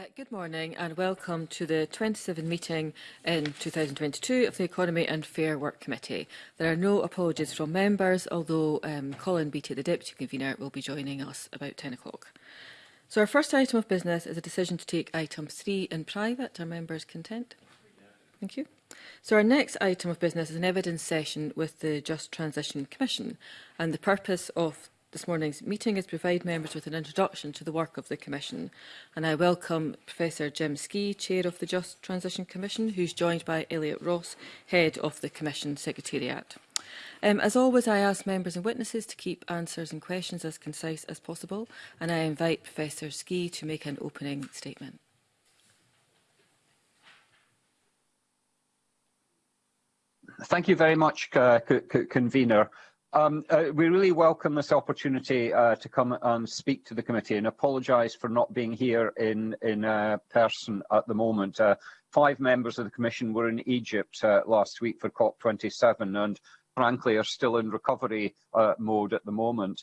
Uh, good morning and welcome to the 27th meeting in 2022 of the Economy and Fair Work Committee. There are no apologies from members, although um, Colin Beattie, the Deputy Convener, will be joining us about 10 o'clock. So our first item of business is a decision to take item 3 in private. Are members content? Thank you. So our next item of business is an evidence session with the Just Transition Commission and the purpose of this morning's meeting is provide members with an introduction to the work of the Commission. And I welcome Professor Jim Ski, Chair of the Just Transition Commission, who's joined by Elliot Ross, Head of the Commission Secretariat. Um, as always, I ask members and witnesses to keep answers and questions as concise as possible, and I invite Professor Ski to make an opening statement. Thank you very much, uh, convener. Um, uh, we really welcome this opportunity uh, to come and speak to the committee and apologise for not being here in, in uh, person at the moment. Uh, five members of the Commission were in Egypt uh, last week for COP27 and frankly are still in recovery uh, mode at the moment.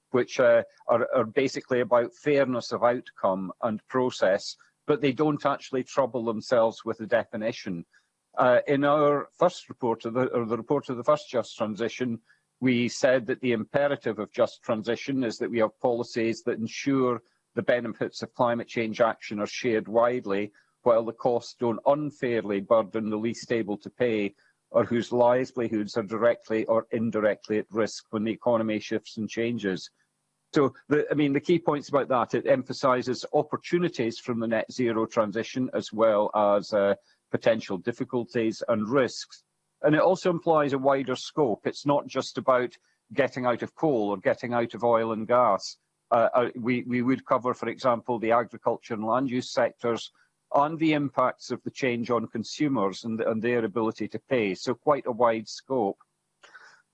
which uh, are, are basically about fairness of outcome and process, but they don't actually trouble themselves with a definition. Uh, in our first report, of the, or the report of the first Just Transition, we said that the imperative of just transition is that we have policies that ensure the benefits of climate change action are shared widely, while the costs don't unfairly burden the least able to pay or whose livelihoods are directly or indirectly at risk when the economy shifts and changes. So, the, I mean, the key points about that, it emphasises opportunities from the net zero transition as well as uh, potential difficulties and risks. And it also implies a wider scope. It's not just about getting out of coal or getting out of oil and gas. Uh, uh, we, we would cover, for example, the agriculture and land use sectors and the impacts of the change on consumers and, and their ability to pay. So quite a wide scope.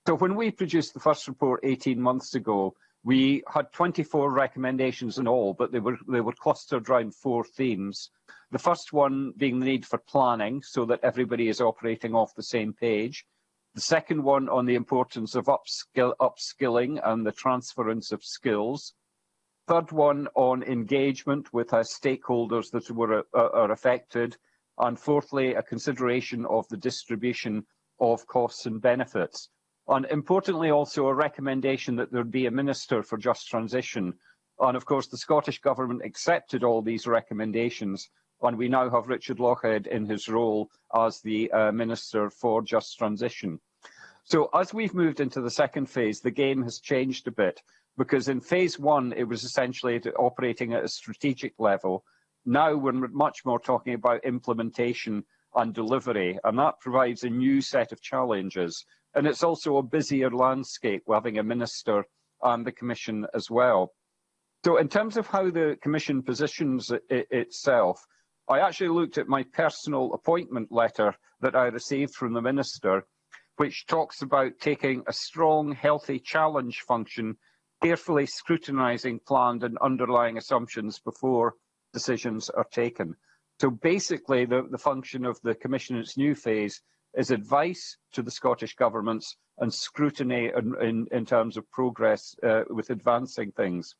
So when we produced the first report 18 months ago, we had 24 recommendations in all, but they were, they were clustered around four themes. The first one being the need for planning so that everybody is operating off the same page. The second one on the importance of upskill, upskilling and the transference of skills. Third one on engagement with our stakeholders that were, uh, are affected. And fourthly, a consideration of the distribution of costs and benefits. And importantly, also a recommendation that there be a minister for just transition. And of course, the Scottish Government accepted all these recommendations and we now have Richard Lockhead in his role as the uh, Minister for Just Transition. So as we've moved into the second phase, the game has changed a bit, because in phase one, it was essentially operating at a strategic level. Now we're much more talking about implementation and delivery, and that provides a new set of challenges. And it's also a busier landscape, having a minister and the Commission as well. So in terms of how the Commission positions it itself, I actually looked at my personal appointment letter that I received from the Minister, which talks about taking a strong, healthy challenge function, carefully scrutinising planned and underlying assumptions before decisions are taken. So basically, the, the function of the Commission in its new phase is advice to the Scottish governments and scrutiny in, in, in terms of progress uh, with advancing things.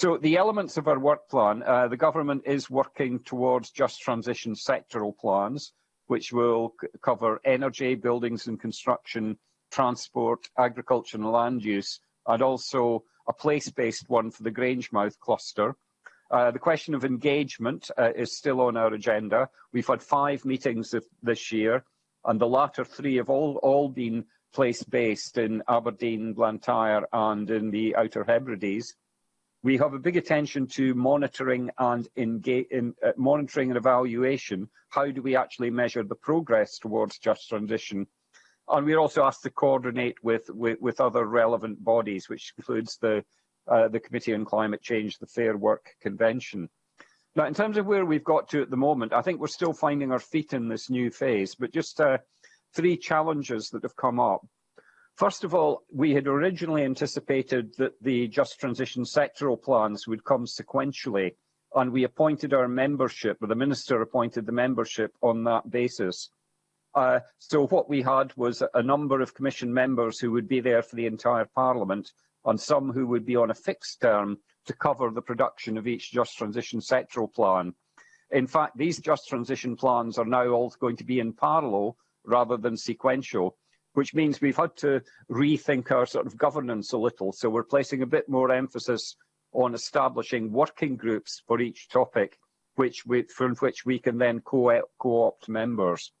So the elements of our work plan, uh, the government is working towards just transition sectoral plans, which will cover energy, buildings and construction, transport, agriculture and land use, and also a place-based one for the Grangemouth cluster. Uh, the question of engagement uh, is still on our agenda. We've had five meetings this year, and the latter three have all, all been place-based in Aberdeen, Blantyre and in the Outer Hebrides. We have a big attention to monitoring and engage, in, uh, monitoring and evaluation. How do we actually measure the progress towards just transition? And we're also asked to coordinate with, with, with other relevant bodies, which includes the, uh, the Committee on Climate Change, the Fair Work Convention. Now, in terms of where we've got to at the moment, I think we're still finding our feet in this new phase, but just uh, three challenges that have come up. First of all, we had originally anticipated that the Just Transition sectoral plans would come sequentially, and we appointed our membership, or the Minister appointed the membership on that basis. Uh, so what we had was a number of Commission members who would be there for the entire Parliament, and some who would be on a fixed term to cover the production of each Just Transition sectoral plan. In fact, these Just Transition plans are now all going to be in parallel rather than sequential. which means we've had to rethink our sort of governance a little. So we're placing a bit more emphasis on establishing working groups for each topic, which we, from which we can then co-opt co members.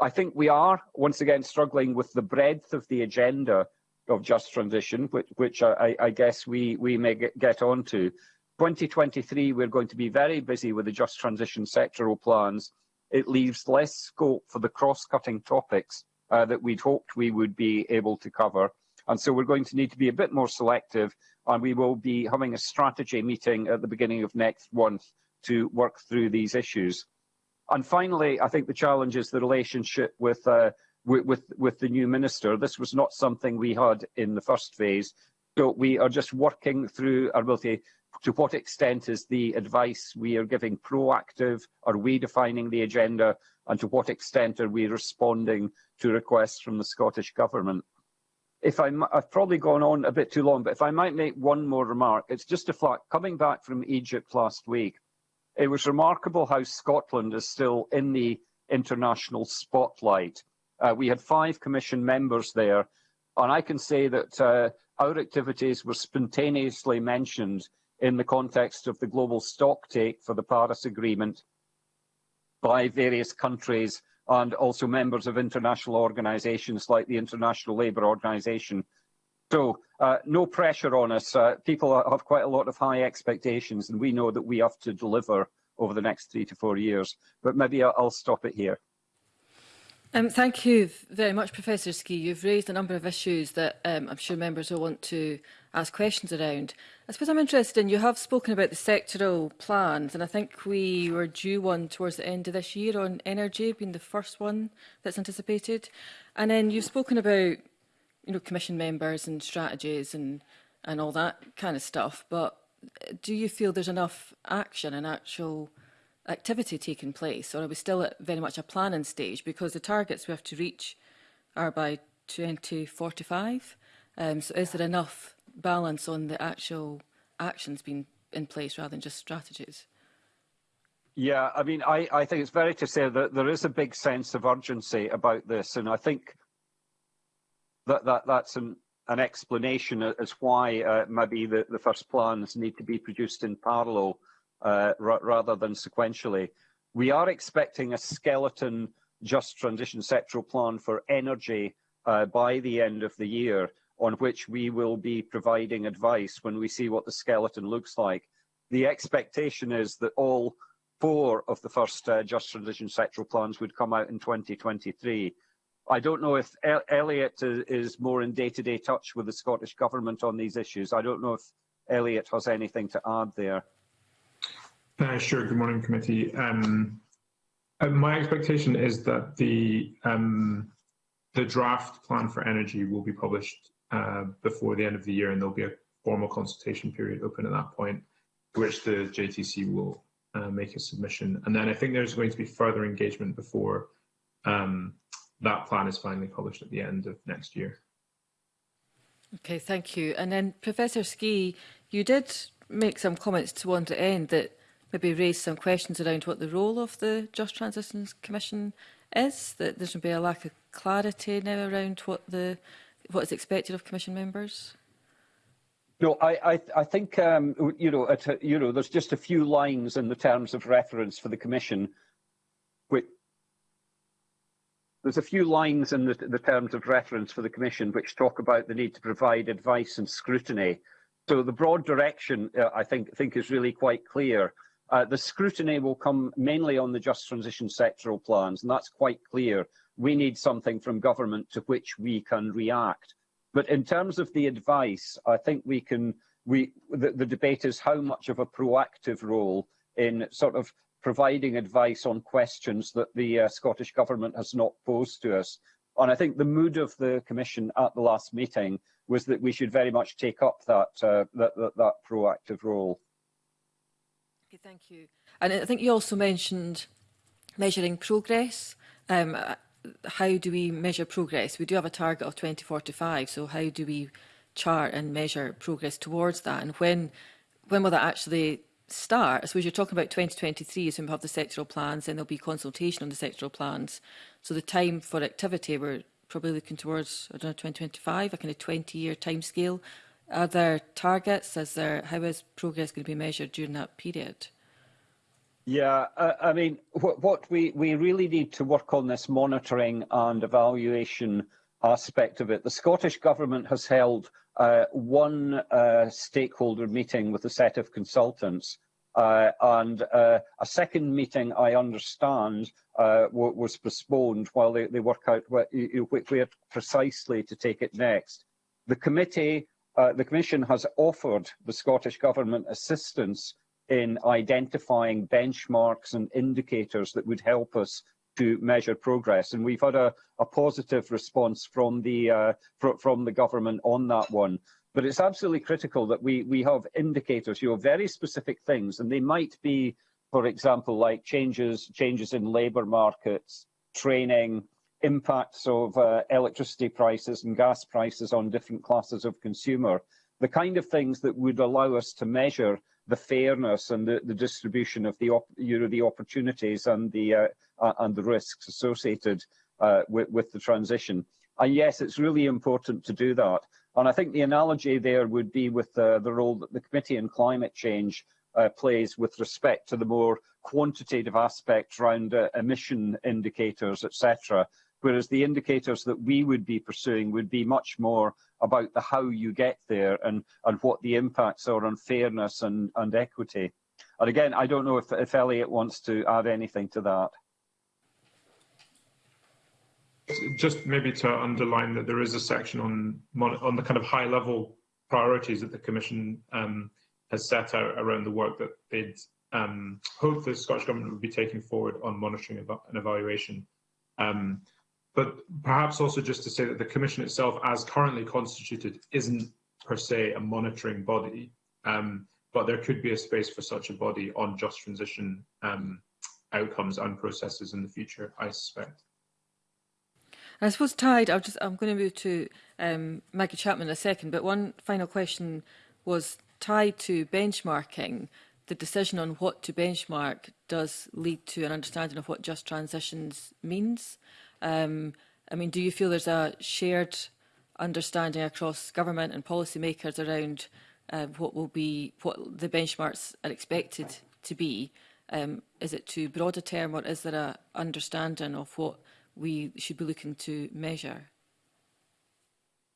I think we are, once again, struggling with the breadth of the agenda of Just Transition, which, which I, I, guess we, we may get, get on to. 2023, we're going to be very busy with the Just Transition sectoral plans. It leaves less scope for the cross-cutting topics uh, that we'd hoped we would be able to cover. And so we're going to need to be a bit more selective, and we will be having a strategy meeting at the beginning of next month to work through these issues. And finally, I think the challenge is the relationship with, uh, with, with the new minister. This was not something we had in the first phase, so we are just working through our ability to what extent is the advice we are giving proactive? Are we defining the agenda? and to what extent are we responding to requests from the Scottish Government? If i have probably gone on a bit too long, but if I might make one more remark, it's just a fact, coming back from Egypt last week, it was remarkable how Scotland is still in the international spotlight. Uh, we had five commission members there, and I can say that uh, our activities were spontaneously mentioned in the context of the global stocktake for the Paris Agreement by various countries and also members of international organisations like the International Labour Organisation. So uh, no pressure on us. Uh, people have quite a lot of high expectations and we know that we have to deliver over the next three to four years. But maybe I'll stop it here. Um, thank you very much, Professor Ski. You've raised a number of issues that um, I'm sure members will want to ask questions around. I suppose I'm interested in, you have spoken about the sectoral plans, and I think we were due one towards the end of this year on energy being the first one that's anticipated. And then you've spoken about, you know, commission members and strategies and, and all that kind of stuff, but do you feel there's enough action and actual activity taking place, or are we still at very much a planning stage? Because the targets we have to reach are by 2045. Um, so is there enough balance on the actual actions being in place rather than just strategies? Yeah, I mean, I, I think it's very to say that there is a big sense of urgency about this. And I think that, that that's an, an explanation as why uh, maybe the, the first plans need to be produced in parallel uh, rather than sequentially. We are expecting a skeleton just transition sectoral plan for energy uh, by the end of the year, on which we will be providing advice when we see what the skeleton looks like. The expectation is that all four of the first uh, just transition sectoral plans would come out in 2023. I don't know if Elliot is, more in day-to-day -day touch with the Scottish Government on these issues. I don't know if Elliot has anything to add there. Uh, sure. Good morning, committee. Um, uh, my expectation is that the um, the draft plan for energy will be published uh, before the end of the year, and there'll be a formal consultation period open at that point, which the JTC will uh, make a submission. And then I think there's going to be further engagement before um, that plan is finally published at the end of next year. Okay, thank you. And then Professor Ski, you did make some comments to one to end that maybe raise some questions around what the role of the Just Transitions Commission is, that there should be a lack of clarity now around what the what is expected of Commission members? No, I, I, I think um, you know, at, you know, there's just a few lines in the terms of reference for the Commission. Which, there's a few lines in the, the terms of reference for the Commission which talk about the need to provide advice and scrutiny. So the broad direction, uh, I think, think is really quite clear. Uh, the scrutiny will come mainly on the Just Transition sectoral plans, and that's quite clear. We need something from government to which we can react. But in terms of the advice, I think we can. We the, the debate is how much of a proactive role in sort of providing advice on questions that the uh, Scottish Government has not posed to us. And I think the mood of the Commission at the last meeting was that we should very much take up that, uh, that, that, that proactive role. Okay, thank you. And I think you also mentioned measuring progress. Um, uh, how do we measure progress? We do have a target of 2045, so how do we chart and measure progress towards that? And when, when will that actually start? I suppose you're talking about 2023 is when we have the sectoral plans, then there'll be consultation on the sectoral plans. So the time for activity, we're probably looking towards, I don't know, 2025, a kind of 20-year timescale are there targets? Is there, how is progress going to be measured during that period? Yeah, I, I mean, what, what we, we really need to work on this monitoring and evaluation aspect of it. The Scottish Government has held uh, one uh, stakeholder meeting with a set of consultants uh, and uh, a second meeting, I understand, uh, was postponed while they, they work out where, where precisely to take it next. The committee uh, the Commission has offered the Scottish Government assistance in identifying benchmarks and indicators that would help us to measure progress. And we've had a, a positive response from the, uh, fr from the government on that one. But it's absolutely critical that we, we have indicators, you know, very specific things, and they might be, for example, like changes, changes in labour markets, training, impacts of uh, electricity prices and gas prices on different classes of consumer, the kind of things that would allow us to measure the fairness and the, the distribution of the, you know, the opportunities and the, uh, uh, and the risks associated uh, with, with the transition. And yes, it's really important to do that. And I think the analogy there would be with the, the role that the Committee on Climate Change uh, plays with respect to the more quantitative aspects around uh, emission indicators, etc whereas the indicators that we would be pursuing would be much more about the how you get there and, and what the impacts are on fairness and, and equity. And again, I don't know if, if Elliot wants to add anything to that. Just maybe to underline that there is a section on on the kind of high level priorities that the Commission um, has set out around the work that they'd um, hope the Scottish Government would be taking forward on monitoring and evaluation. Um, but perhaps also just to say that the Commission itself, as currently constituted, isn't per se a monitoring body, um, but there could be a space for such a body on just transition um, outcomes and processes in the future, I suspect. I suppose tied, i am just, I'm going to move to um, Maggie Chapman in a second, but one final question was tied to benchmarking. The decision on what to benchmark does lead to an understanding of what just transitions means. Um, I mean, do you feel there's a shared understanding across government and policy makers around um, what will be what the benchmarks are expected to be? Um, is it too broad a term, or is there a understanding of what we should be looking to measure?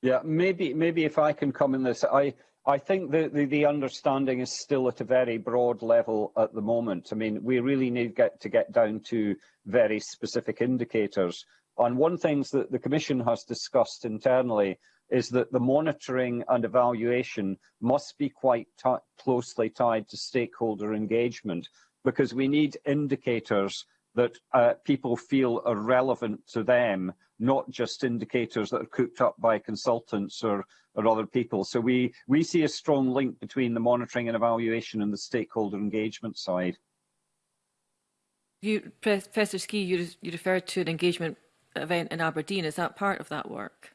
Yeah, maybe maybe if I can come in this, I I think the, the, the understanding is still at a very broad level at the moment. I mean, we really need get to get down to very specific indicators. And one things that the Commission has discussed internally is that the monitoring and evaluation must be quite closely tied to stakeholder engagement because we need indicators that uh, people feel are relevant to them, not just indicators that are cooked up by consultants or, or other people. So we, we see a strong link between the monitoring and evaluation and the stakeholder engagement side. You, Professor Ski, you, you referred to an engagement event in Aberdeen. Is that part of that work?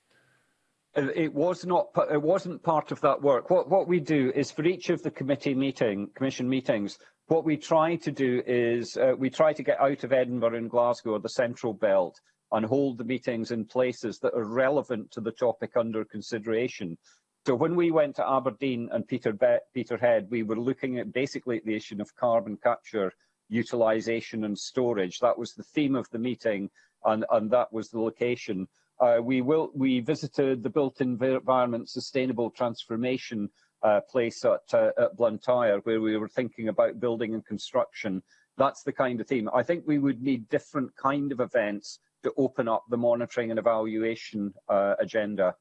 Uh, it was not. It wasn't part of that work. What, what we do is for each of the committee meeting, commission meetings, What we try to do is uh, we try to get out of Edinburgh and Glasgow or the central belt and hold the meetings in places that are relevant to the topic under consideration. So when we went to Aberdeen and Peter Peterhead, we were looking at basically the issue of carbon capture, utilisation and storage. That was the theme of the meeting and, and that was the location. Uh, we, will, we visited the built environment sustainable transformation uh, place at, uh, at Blantyre, where we were thinking about building and construction. That's the kind of theme. I think we would need different kind of events to open up the monitoring and evaluation uh, agenda.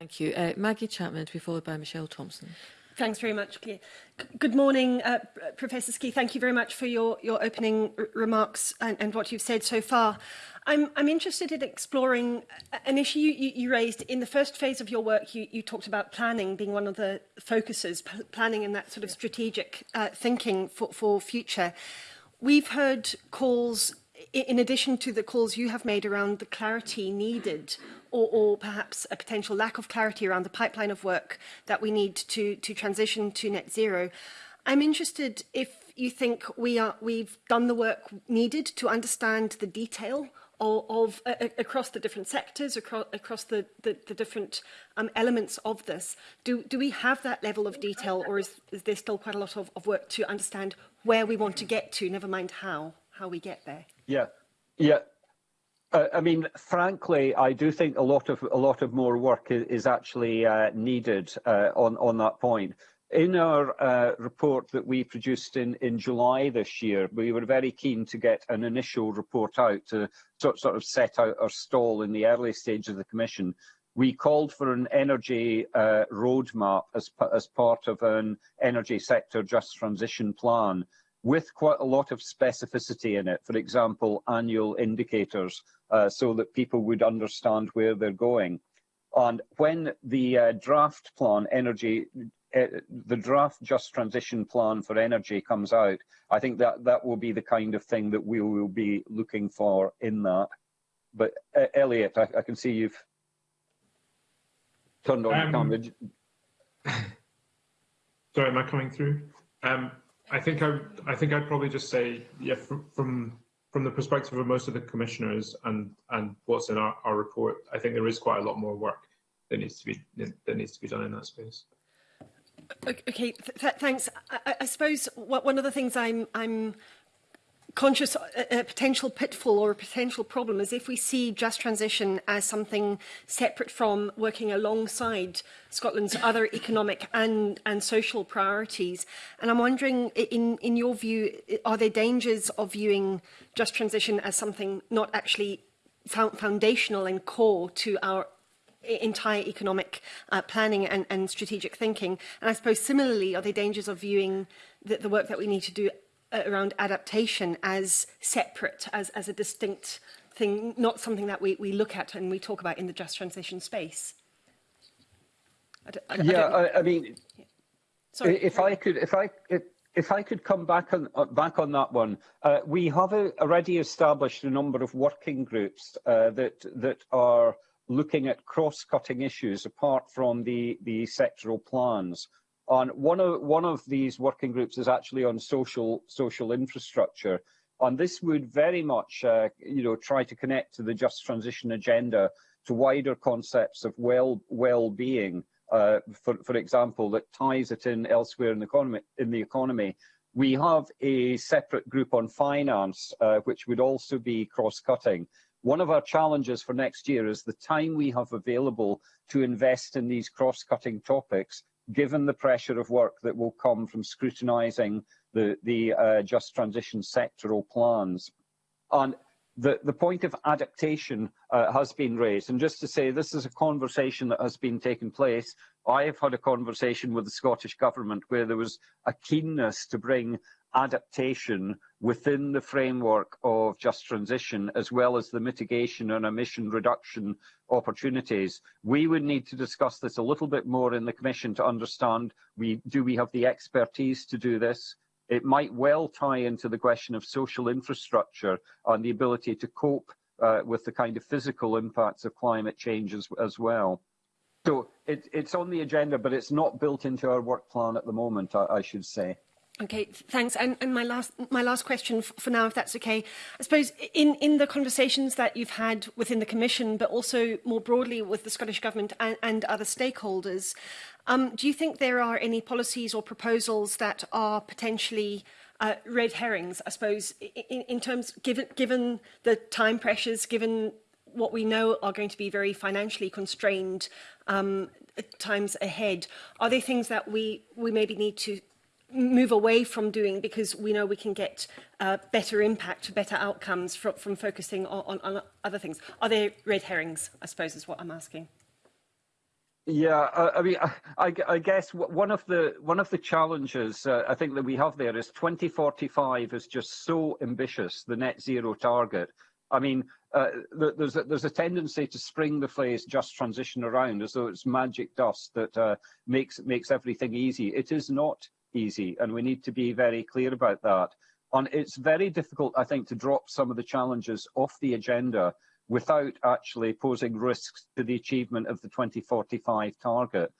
Thank you. Uh, Maggie Chapman to be followed by Michelle Thompson. Thanks very much, Claire. Good morning, uh, Professor Ski. Thank you very much for your, your opening remarks and, and what you've said so far. I'm, I'm interested in exploring an issue you, you, you raised in the first phase of your work. You, you talked about planning being one of the focuses, planning and that sort of strategic uh, thinking for, for future. We've heard calls in addition to the calls you have made around the clarity needed or, or perhaps a potential lack of clarity around the pipeline of work that we need to, to transition to net zero, I'm interested if you think we are, we've done the work needed to understand the detail of, of uh, across the different sectors, across, across the, the, the different um, elements of this. Do, do we have that level of detail or is, is there still quite a lot of, of work to understand where we want to get to, never mind how, how we get there? Yeah, yeah. Uh, I mean, frankly, I do think a lot of a lot of more work is, actually uh, needed uh, on on that point. In our uh, report that we produced in in July this year, we were very keen to get an initial report out to sort sort of set out our stall in the early stage of the commission. We called for an energy uh, roadmap as as part of an energy sector just transition plan with quite a lot of specificity in it, for example, annual indicators, uh, so that people would understand where they're going. And when the uh, draft plan, energy, uh, the draft just transition plan for energy comes out, I think that that will be the kind of thing that we will be looking for in that. But uh, Elliot, I, I, can see you've turned on um, your camera. Sorry, am I coming through? Um, I think I I think I'd probably just say yeah from from from the perspective of most of the commissioners and and what's in our, our report, I think there is quite a lot more work that needs to be that needs to be done in that space. Okay, th th thanks. I, I suppose what, one of the things I'm I'm conscious a, uh, a uh, potential pitfall or a potential problem is if we see just transition as something separate from working alongside Scotland's other economic and and social priorities and I'm wondering in in your view are there dangers of viewing just transition as something not actually foundational and core to our e, entire economic uh, planning and, and strategic thinking and I suppose similarly are there dangers of viewing the, the work that we need to do around adaptation as separate, as, as a distinct thing, not something that we, we look at and we talk about in the just transition space. I don't, I don't, yeah, I, I, mean, yeah. if I could, if I, if, I could come back on uh, back on that one, uh, we have a, already established a number of working groups uh, that that are looking at cross-cutting issues apart from the the sectoral plans. on one of one of these working groups is actually on social social infrastructure, and this would very much uh, you know try to connect to the just transition agenda to wider concepts of well well-being. Uh, for for example, that ties it in elsewhere in the economy in the economy. We have a separate group on finance, uh, which would also be cross-cutting. One of our challenges for next year is the time we have available to invest in these cross-cutting topics given the pressure of work that will come from scrutinising the, the uh, just transition sectoral plans. And the, the point of adaptation uh, has been raised. And just to say, this is a conversation that has been taking place. I have had a conversation with the Scottish Government where there was a keenness to bring adaptation within the framework of just transition, as well as the mitigation and emission reduction opportunities. We would need to discuss this a little bit more in the Commission to understand, we, do we have the expertise to do this? It might well tie into the question of social infrastructure and the ability to cope uh, with the kind of physical impacts of climate change as, as well. So it, it's on the agenda, but it's not built into our work plan at the moment, I, I should say. Okay, thanks. And, and my last my last question for now, if that's okay. I suppose in, in the conversations that you've had within the Commission, but also more broadly with the Scottish Government and, and other stakeholders, um, do you think there are any policies or proposals that are potentially uh, red herrings, I suppose, in, in terms, given, given the time pressures, given what we know are going to be very financially constrained um, times ahead, are there things that we, we maybe need to move away from doing because we know we can get uh, better impact, better outcomes from, from focusing on, on, on other things. Are there red herrings, I suppose, is what I'm asking? Yeah, I, I mean, I, I, guess one of the one of the challenges uh, I think that we have there is 2045 is just so ambitious, the net zero target. I mean, uh, there's a, there's a tendency to spring the phrase "just transition" around as though it's magic dust that uh, makes makes everything easy. It is not easy, and we need to be very clear about that. And it's very difficult, I think, to drop some of the challenges off the agenda without actually posing risks to the achievement of the 2045 target.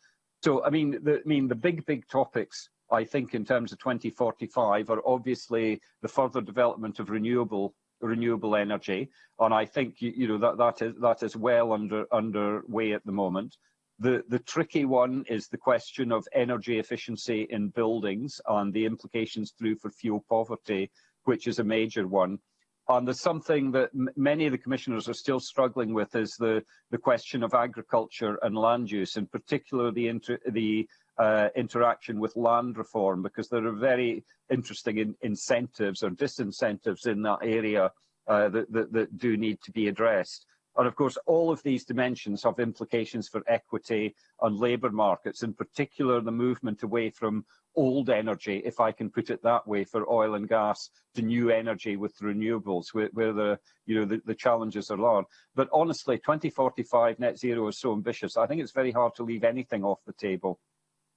So, I mean, the, I mean, the big, big topics, I think, in terms of 2045 are obviously the further development of renewable renewable energy, and I think you, you know that that is that is well under underway at the moment. The, the tricky one is the question of energy efficiency in buildings and the implications through for fuel poverty, which is a major one. And there's something that many of the commissioners are still struggling with is the, the question of agriculture and land use, in particular the, inter the uh, interaction with land reform, because there are very interesting in incentives or disincentives in that area uh, that, that, that do need to be addressed. are, of course, all of these dimensions have implications for equity on labour markets, in particular the movement away from old energy, if I can put it that way, for oil and gas to new energy with renewables, where, where the, you know, the, the challenges are large. But honestly, 2045 net zero is so ambitious, I think it's very hard to leave anything off the table.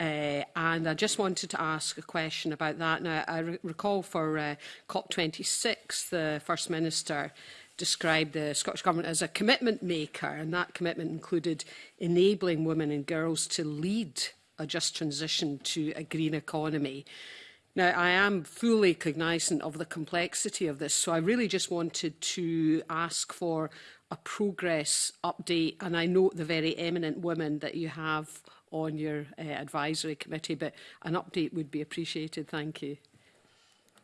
Uh, and I just wanted to ask a question about that. Now, I re recall for uh, COP26, the First Minister described the Scottish Government as a commitment maker, and that commitment included enabling women and girls to lead a just transition to a green economy. Now, I am fully cognizant of the complexity of this, so I really just wanted to ask for a progress update, and I note the very eminent women that you have on your uh, advisory committee, but an update would be appreciated. Thank you.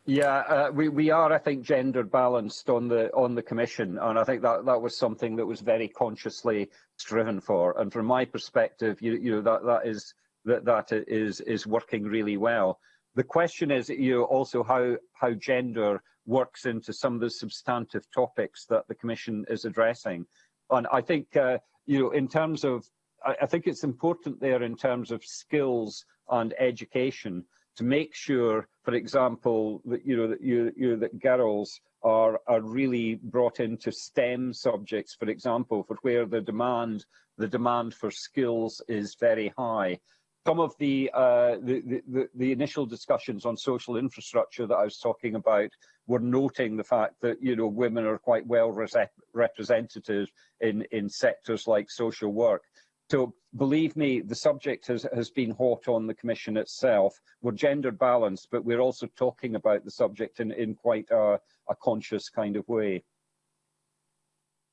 Yeah, uh, we we are, I think, gender balanced on the on the commission, and I think that that was something that was very consciously striven for. And from my perspective, you you know that that is that that is is working really well. The question is, you know, also how how gender works into some of the substantive topics that the commission is addressing, and I think uh, you know in terms of I, I think it's important there in terms of skills and education to make sure, for example, that you know that you, you that girls are are really brought into STEM subjects, for example, for where the demand the demand for skills is very high. Some of the, uh, the, the, the initial discussions on social infrastructure that I was talking about were noting the fact that you know women are quite well representative in in sectors like social work. So believe me, the subject has, has been hot on the Commission itself. We're gender balanced, but we're also talking about the subject in, in quite a, a conscious kind of way.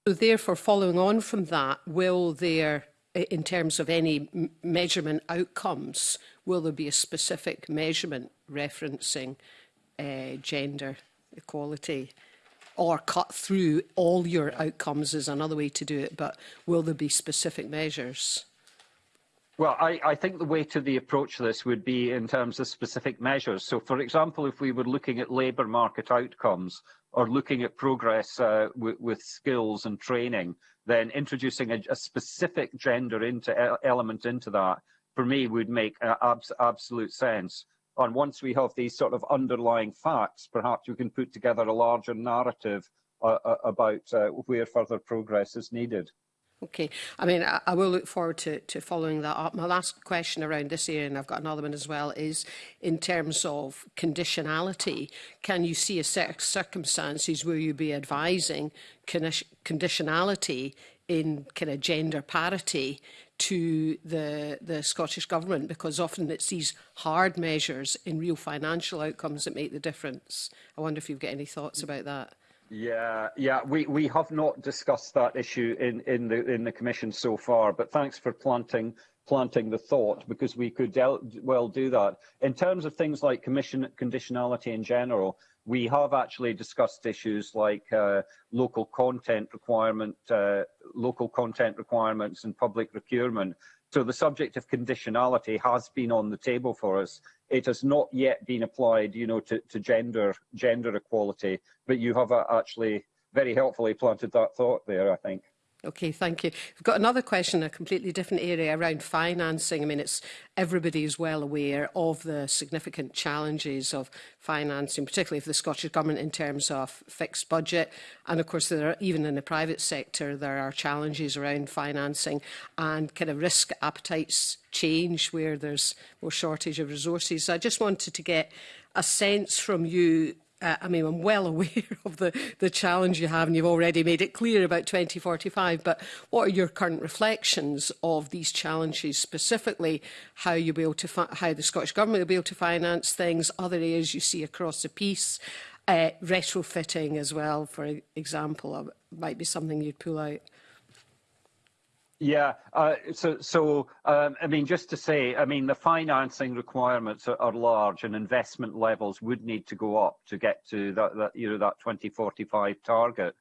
So therefore, following on from that, will there, in terms of any measurement outcomes, will there be a specific measurement referencing uh, gender equality? or cut through all your outcomes is another way to do it, but will there be specific measures? Well, I, I, think the way to the approach to this would be in terms of specific measures. So, for example, if we were looking at labour market outcomes or looking at progress uh, with skills and training, then introducing a, a specific gender into, e-, element into that, for me, would make uh, abs absolute sense. And once we have these sort of underlying facts, perhaps we can put together a larger narrative uh, uh, about uh, where further progress is needed. Okay. I mean, I, I will look forward to, to following that up. My last question around this area, and I've got another one as well, is in terms of conditionality, can you see a set of circumstances where you be advising conditionality in kind of gender parity to the, the Scottish Government because often it's these hard measures in real financial outcomes that make the difference. I wonder if you've got any thoughts about that. Yeah, yeah, we, we have not discussed that issue in, in the in the commission so far, but thanks for planting planting the thought because we could well do that. In terms of things like commission conditionality in general, We have actually discussed issues like uh, local content requirement, uh, local content requirements and public procurement. So the subject of conditionality has been on the table for us. It has not yet been applied, you know, to, to gender gender equality, but you have uh, actually very helpfully planted that thought there, I think. Okay, thank you. We've got another question, a completely different area around financing. I mean, it's everybody is well aware of the significant challenges of financing, particularly for the Scottish Government in terms of fixed budget. And of course, there are, even in the private sector, there are challenges around financing and kind of risk appetites change where there's more shortage of resources. So I just wanted to get a sense from you uh, I mean, I'm well aware of the, the challenge you have, and you've already made it clear about 2045, but what are your current reflections of these challenges, specifically how you'll be able to how the Scottish Government will be able to finance things, other areas you see across the piece, uh, retrofitting as well, for example, uh, might be something you'd pull out. Yeah, uh, so, so um, I mean, just to say, I mean, the financing requirements are, are, large and investment levels would need to go up to get to that, that you know, that 2045 target.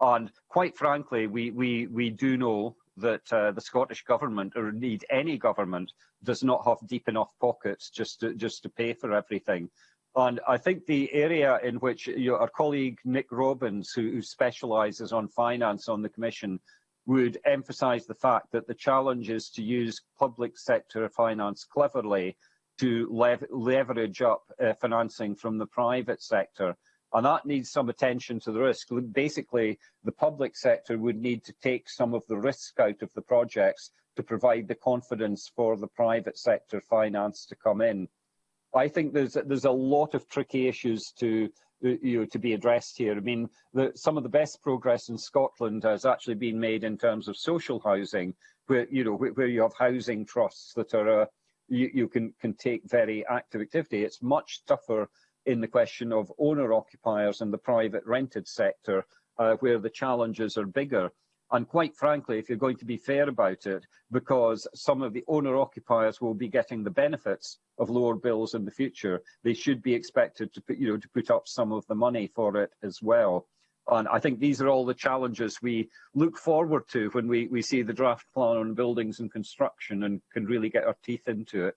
And quite frankly, we, we, we do know that uh, the Scottish government, or indeed any government, does not have deep enough pockets just to, just to pay for everything. And I think the area in which you know, our colleague Nick Robbins, who, who specialises on finance on the Commission, would emphasize the fact that the challenge is to use public sector finance cleverly to lev leverage up uh, financing from the private sector. And that needs some attention to the risk. Basically, the public sector would need to take some of the risk out of the projects to provide the confidence for the private sector finance to come in. I think there's, there's a lot of tricky issues to you know, to be addressed here. I mean, the, some of the best progress in Scotland has actually been made in terms of social housing, where you know where, where you have housing trusts that are uh, you, you can can take very active activity. It's much tougher in the question of owner occupiers and the private rented sector, uh, where the challenges are bigger. And quite frankly, if you're going to be fair about it, because some of the owner-occupiers will be getting the benefits of lower bills in the future, they should be expected to put, you know, to put up some of the money for it as well. And I think these are all the challenges we look forward to when we, we see the draft plan on buildings and construction and can really get our teeth into it.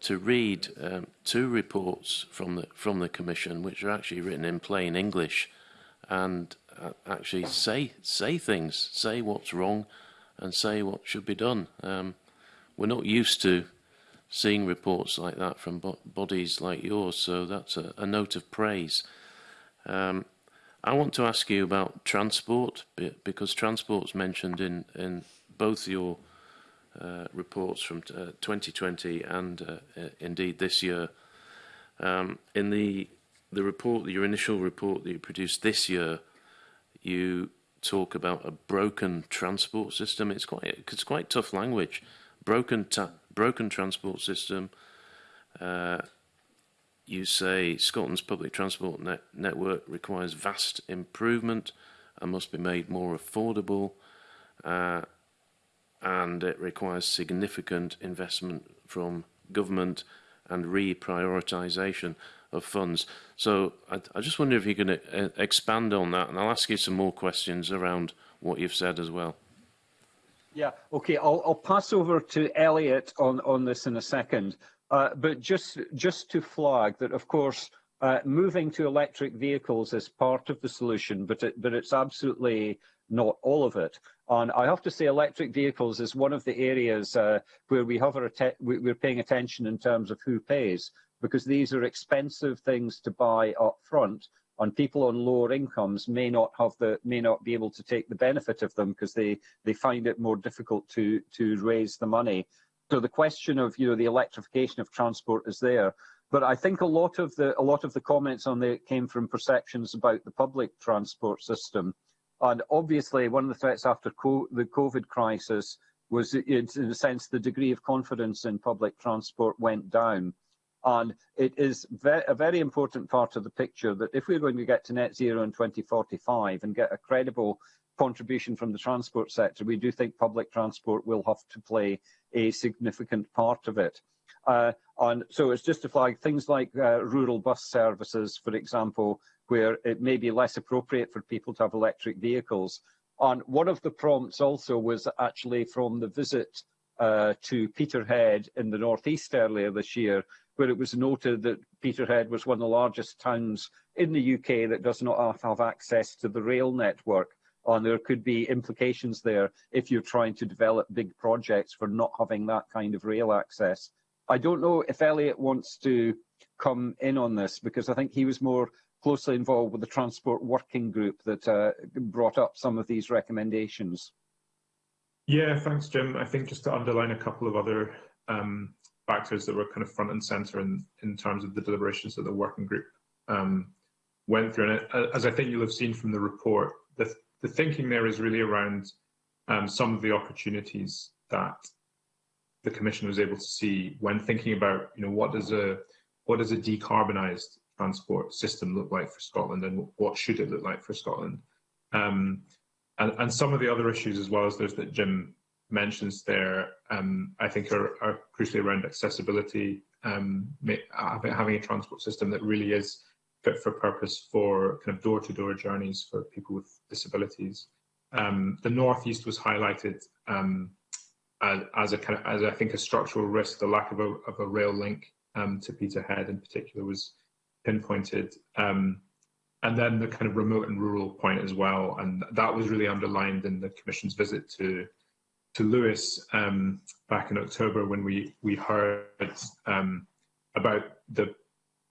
to read um, two reports from the from the Commission, which are actually written in plain English, and uh, actually say say things, say what's wrong, and say what should be done. Um, we're not used to seeing reports like that from bo bodies like yours, so that's a, a note of praise. Um, I want to ask you about transport because transport's mentioned in, in both your uh, reports from uh, 2020 and uh, indeed this year. Um, in the the report, your initial report that you produced this year, you talk about a broken transport system. It's quite it's quite tough language. Broken ta broken transport system. Uh, you say Scotland's public transport net network requires vast improvement and must be made more affordable, uh, and it requires significant investment from government and reprioritisation of funds. So I, I just wonder if you can uh, expand on that, and I'll ask you some more questions around what you've said as well. Yeah, okay. I'll, I'll pass over to Elliot on, on this in a second. Uh, but just, just to flag that, of course, uh, moving to electric vehicles is part of the solution, but, it, but it's absolutely not all of it. And I have to say electric vehicles is one of the areas uh, where we have our we're paying attention in terms of who pays. because these are expensive things to buy up front and people on lower incomes may not have the may not be able to take the benefit of them because they they find it more difficult to to raise the money so the question of you know the electrification of transport is there but I think a lot of the a lot of the comments on there came from perceptions about the public transport system and obviously one of the threats after co the COVID crisis was in a sense the degree of confidence in public transport went down And it is ve a very important part of the picture that if we're going to get to net zero in 2045 and get a credible contribution from the transport sector, we do think public transport will have to play a significant part of it. Uh, and so it's just to flag things like uh, rural bus services, for example, where it may be less appropriate for people to have electric vehicles. And one of the prompts also was actually from the visit uh, to Peterhead in the northeast earlier this year, where it was noted that Peterhead was one of the largest towns in the UK that does not have access to the rail network. And there could be implications there if you're trying to develop big projects for not having that kind of rail access. I don't know if Elliot wants to come in on this, because I think he was more closely involved with the transport working group that uh, brought up some of these recommendations. Yeah, thanks, Jim. I think just to underline a couple of other um, factors that were kind of front and center in, in terms of the deliberations that the working group um, went through. And uh, as I think you'll have seen from the report, the, the thinking there is really around um, some of the opportunities that the Commission was able to see when thinking about, you know, what does a what does a decarbonised transport system look like for Scotland, and what should it look like for Scotland? Um, and, and some of the other issues as well as those that Jim mentions there, um, I think, are, are, crucially around accessibility, um, having a transport system that really is fit for purpose for kind of door-to-door journeys for people with disabilities. Um, the northeast was highlighted um, as, as, a kind of, as I think, a structural risk. The lack of a, of a rail link um, to Peterhead, in particular, was pinpointed um, and then the kind of remote and rural point as well. And that was really underlined in the Commission's visit to to Lewis um, back in October when we we heard um, about the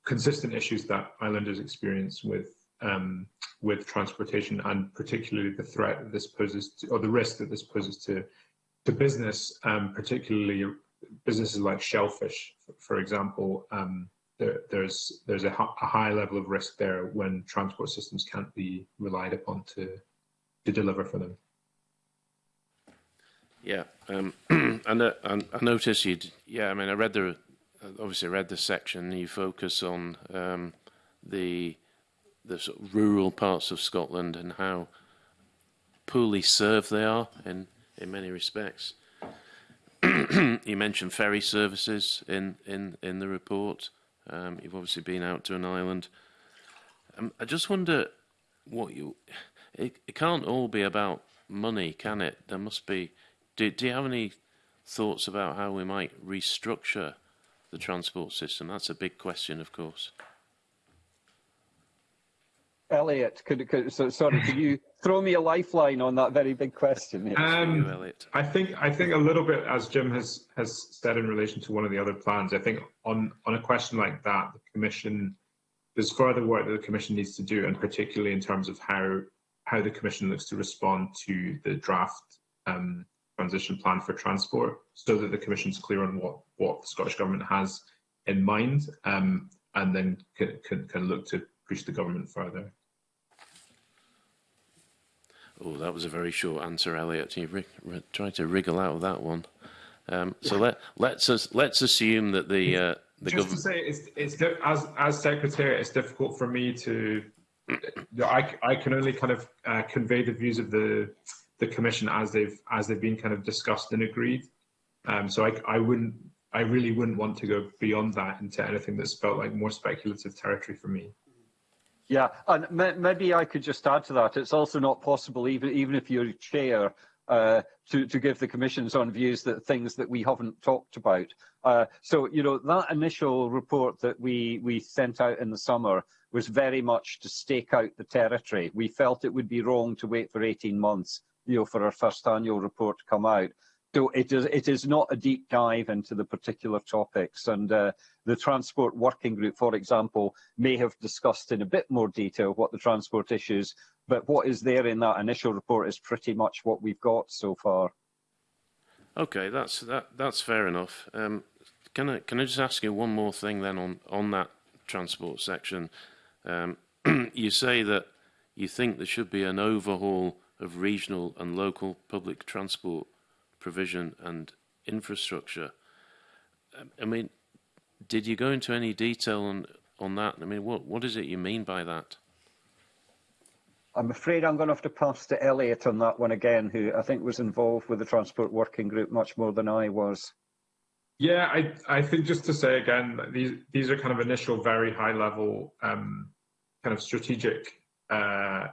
consistent issues that islanders experience with um, with transportation and particularly the threat that this poses to, or the risk that this poses to to business, um, particularly businesses like shellfish, for example. Um, there, there's there's a, a high level of risk there when transport systems can't be relied upon to to deliver for them. Yeah, um, and uh, I, I noticed you. Yeah, I mean, I read the obviously read the section. You focus on um, the the sort of rural parts of Scotland and how poorly served they are in in many respects. you mentioned ferry services in in in the report. Um, you've obviously been out to an island. Um, I just wonder what you. It, it can't all be about money, can it? There must be Do, do you have any thoughts about how we might restructure the transport system? That's a big question, of course. Elliot, could, could so, sorry, could you throw me a lifeline on that very big question? Um, you, I think I think a little bit, as Jim has has said in relation to one of the other plans, I think on on a question like that, the Commission there's further work that the Commission needs to do, and particularly in terms of how how the Commission looks to respond to the draft um, transition plan for transport so that the commission is clear on what, what the Scottish Government has in mind um, and then can, can, can look to push the government further. Oh, that was a very short answer, Elliot. You tried to wriggle out of that one. Um, so let let's us let's assume that the uh, the just to say it's it's as as secretary, it's difficult for me to. I I can only kind of uh, convey the views of the the commission as they've as they've been kind of discussed and agreed. Um, so I, I wouldn't, I really wouldn't want to go beyond that into anything that's felt like more speculative territory for me. Yeah, and maybe I could just add to that. It's also not possible, even even if you're chair, uh, to, to give the commissions own views that things that we haven't talked about. Uh, so, you know, that initial report that we, we sent out in the summer was very much to stake out the territory. We felt it would be wrong to wait for 18 months you know, for our first annual report to come out. So it is, it is not a deep dive into the particular topics and uh, the Transport Working Group, for example, may have discussed in a bit more detail what the transport issues, but what is there in that initial report is pretty much what we've got so far. Okay, that's that, that's fair enough. Um, can I can I just ask you one more thing then on on that transport section? Um, you say that you think there should be an overhaul of regional and local public transport provision and infrastructure. Um, I mean, did you go into any detail on, on that? I mean, what, what is it you mean by that? I'm afraid I'm going to have to pass to Elliot on that one again, who I think was involved with the Transport Working Group much more than I was. Yeah, I, I think just to say again, these, these are kind of initial, very high level um, kind of strategic uh,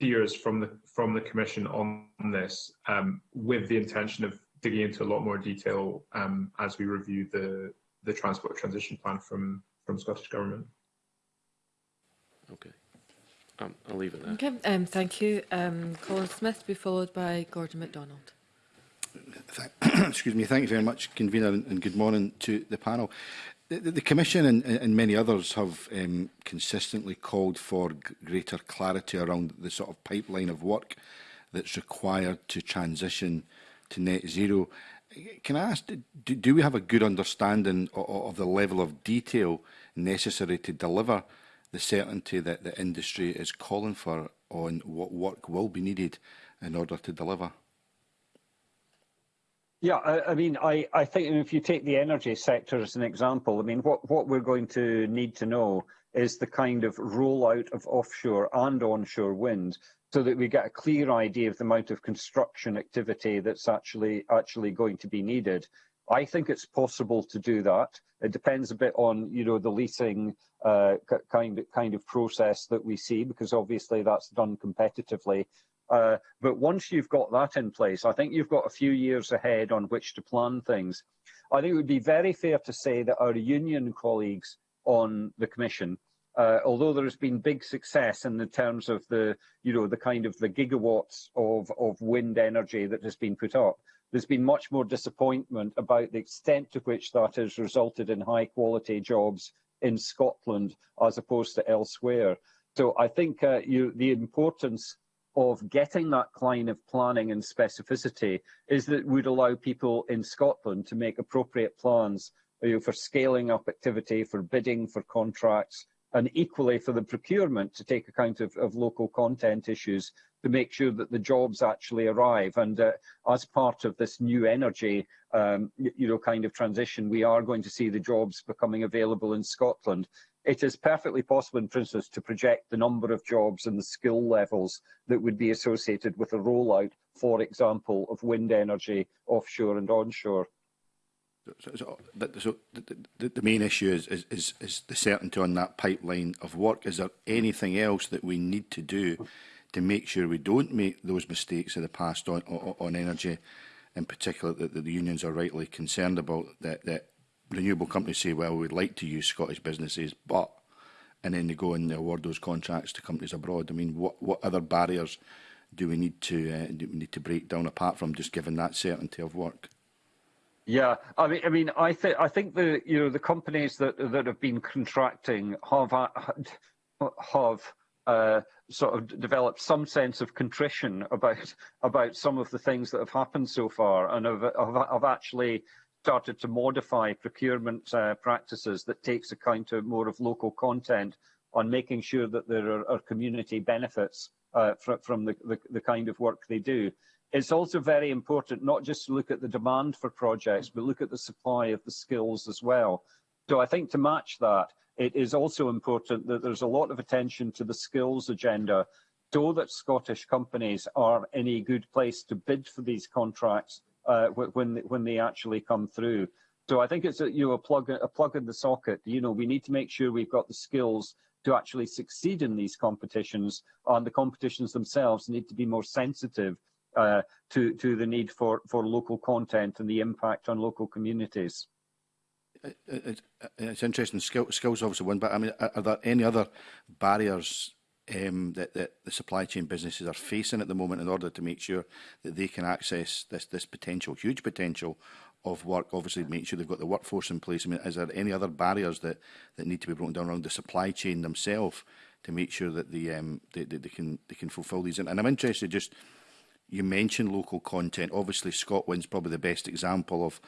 peers from the from the Commission on this, um, with the intention of digging into a lot more detail um, as we review the the transport transition plan from from Scottish Government. Okay. Um, I'll leave it there. Okay. Um, thank you. Um, Colin Smith be followed by Gordon MacDonald. Th excuse me. Thank you very much, convener, and good morning to the panel. The, the, the Commission and, and many others have um, consistently called for greater clarity around the sort of pipeline of work that's required to transition to net zero. Can I ask, do, do we have a good understanding of, of the level of detail necessary to deliver the certainty that the industry is calling for on what work will be needed in order to deliver? Yeah, I, I mean, I, I think if you take the energy sector as an example, I mean, what, what we're going to need to know is the kind of rollout of offshore and onshore wind so that we get a clear idea of the amount of construction activity that's actually actually going to be needed. I think it's possible to do that. It depends a bit on you know the leasing uh, kind of, kind of process that we see because obviously that's done competitively Uh, but once you've got that in place, I think you've got a few years ahead on which to plan things. I think it would be very fair to say that our union colleagues on the Commission, uh, although there has been big success in the terms of the, you know, the kind of the gigawatts of, of wind energy that has been put up, there's been much more disappointment about the extent to which that has resulted in high quality jobs in Scotland as opposed to elsewhere. So I think uh, you, the importance of getting that kind of planning and specificity is that would allow people in Scotland to make appropriate plans you know, for scaling up activity, for bidding, for contracts, and equally for the procurement to take account of, of local content issues to make sure that the jobs actually arrive. And uh, as part of this new energy, um, you know, kind of transition, we are going to see the jobs becoming available in Scotland. It is perfectly possible, in, for instance, to project the number of jobs and the skill levels that would be associated with a rollout, for example, of wind energy offshore and onshore. So, so, the, so the, the main issue is, is, is, is the certainty on that pipeline of work. Is there anything else that we need to do to make sure we don't make those mistakes of the past on, on, on energy, in particular that, that the unions are rightly concerned about, that, that renewable companies say, well, we'd like to use Scottish businesses, but, and then they go and they award those contracts to companies abroad. I mean, what, what other barriers do we need to uh, do we need to break down apart from just giving that certainty of work? Yeah, I mean, I mean, I think I think the you know the companies that that have been contracting have have uh, sort of developed some sense of contrition about about some of the things that have happened so far, and have have, have actually started to modify procurement uh, practices that takes account of more of local content on making sure that there are, are community benefits uh, fr from the, the the kind of work they do. It's also very important not just to look at the demand for projects, but look at the supply of the skills as well. So I think to match that, it is also important that there's a lot of attention to the skills agenda so that Scottish companies are in a good place to bid for these contracts uh, when, when they actually come through. So I think it's a, you know, a, plug, a plug in the socket. You know, we need to make sure we've got the skills to actually succeed in these competitions, and the competitions themselves need to be more sensitive uh, to, to the need for, for local content and the impact on local communities. It, it, it's interesting. Skill, skills obviously one, but I mean, are, there any other barriers um, that, that the supply chain businesses are facing at the moment in order to make sure that they can access this this potential, huge potential of work? Obviously, make sure they've got the workforce in place. I mean, is there any other barriers that, that need to be broken down around the supply chain themselves to make sure that the um, they, they, they can they can fulfil these? and I'm interested just you mentioned local content. Obviously, Scotland's probably the best example of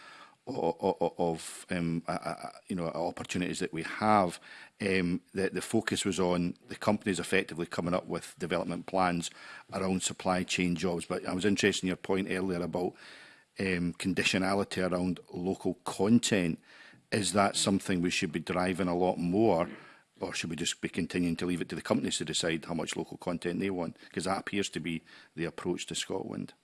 of, of um, a, you know opportunities that we have. Um, the, the focus was on the companies effectively coming up with development plans around supply chain jobs. But I was interested in your point earlier about um, conditionality around local content. Is that something we should be driving a lot more? or should we just be continuing to leave it to the companies to decide how much local content they want? Because that appears to be the approach to Scotland.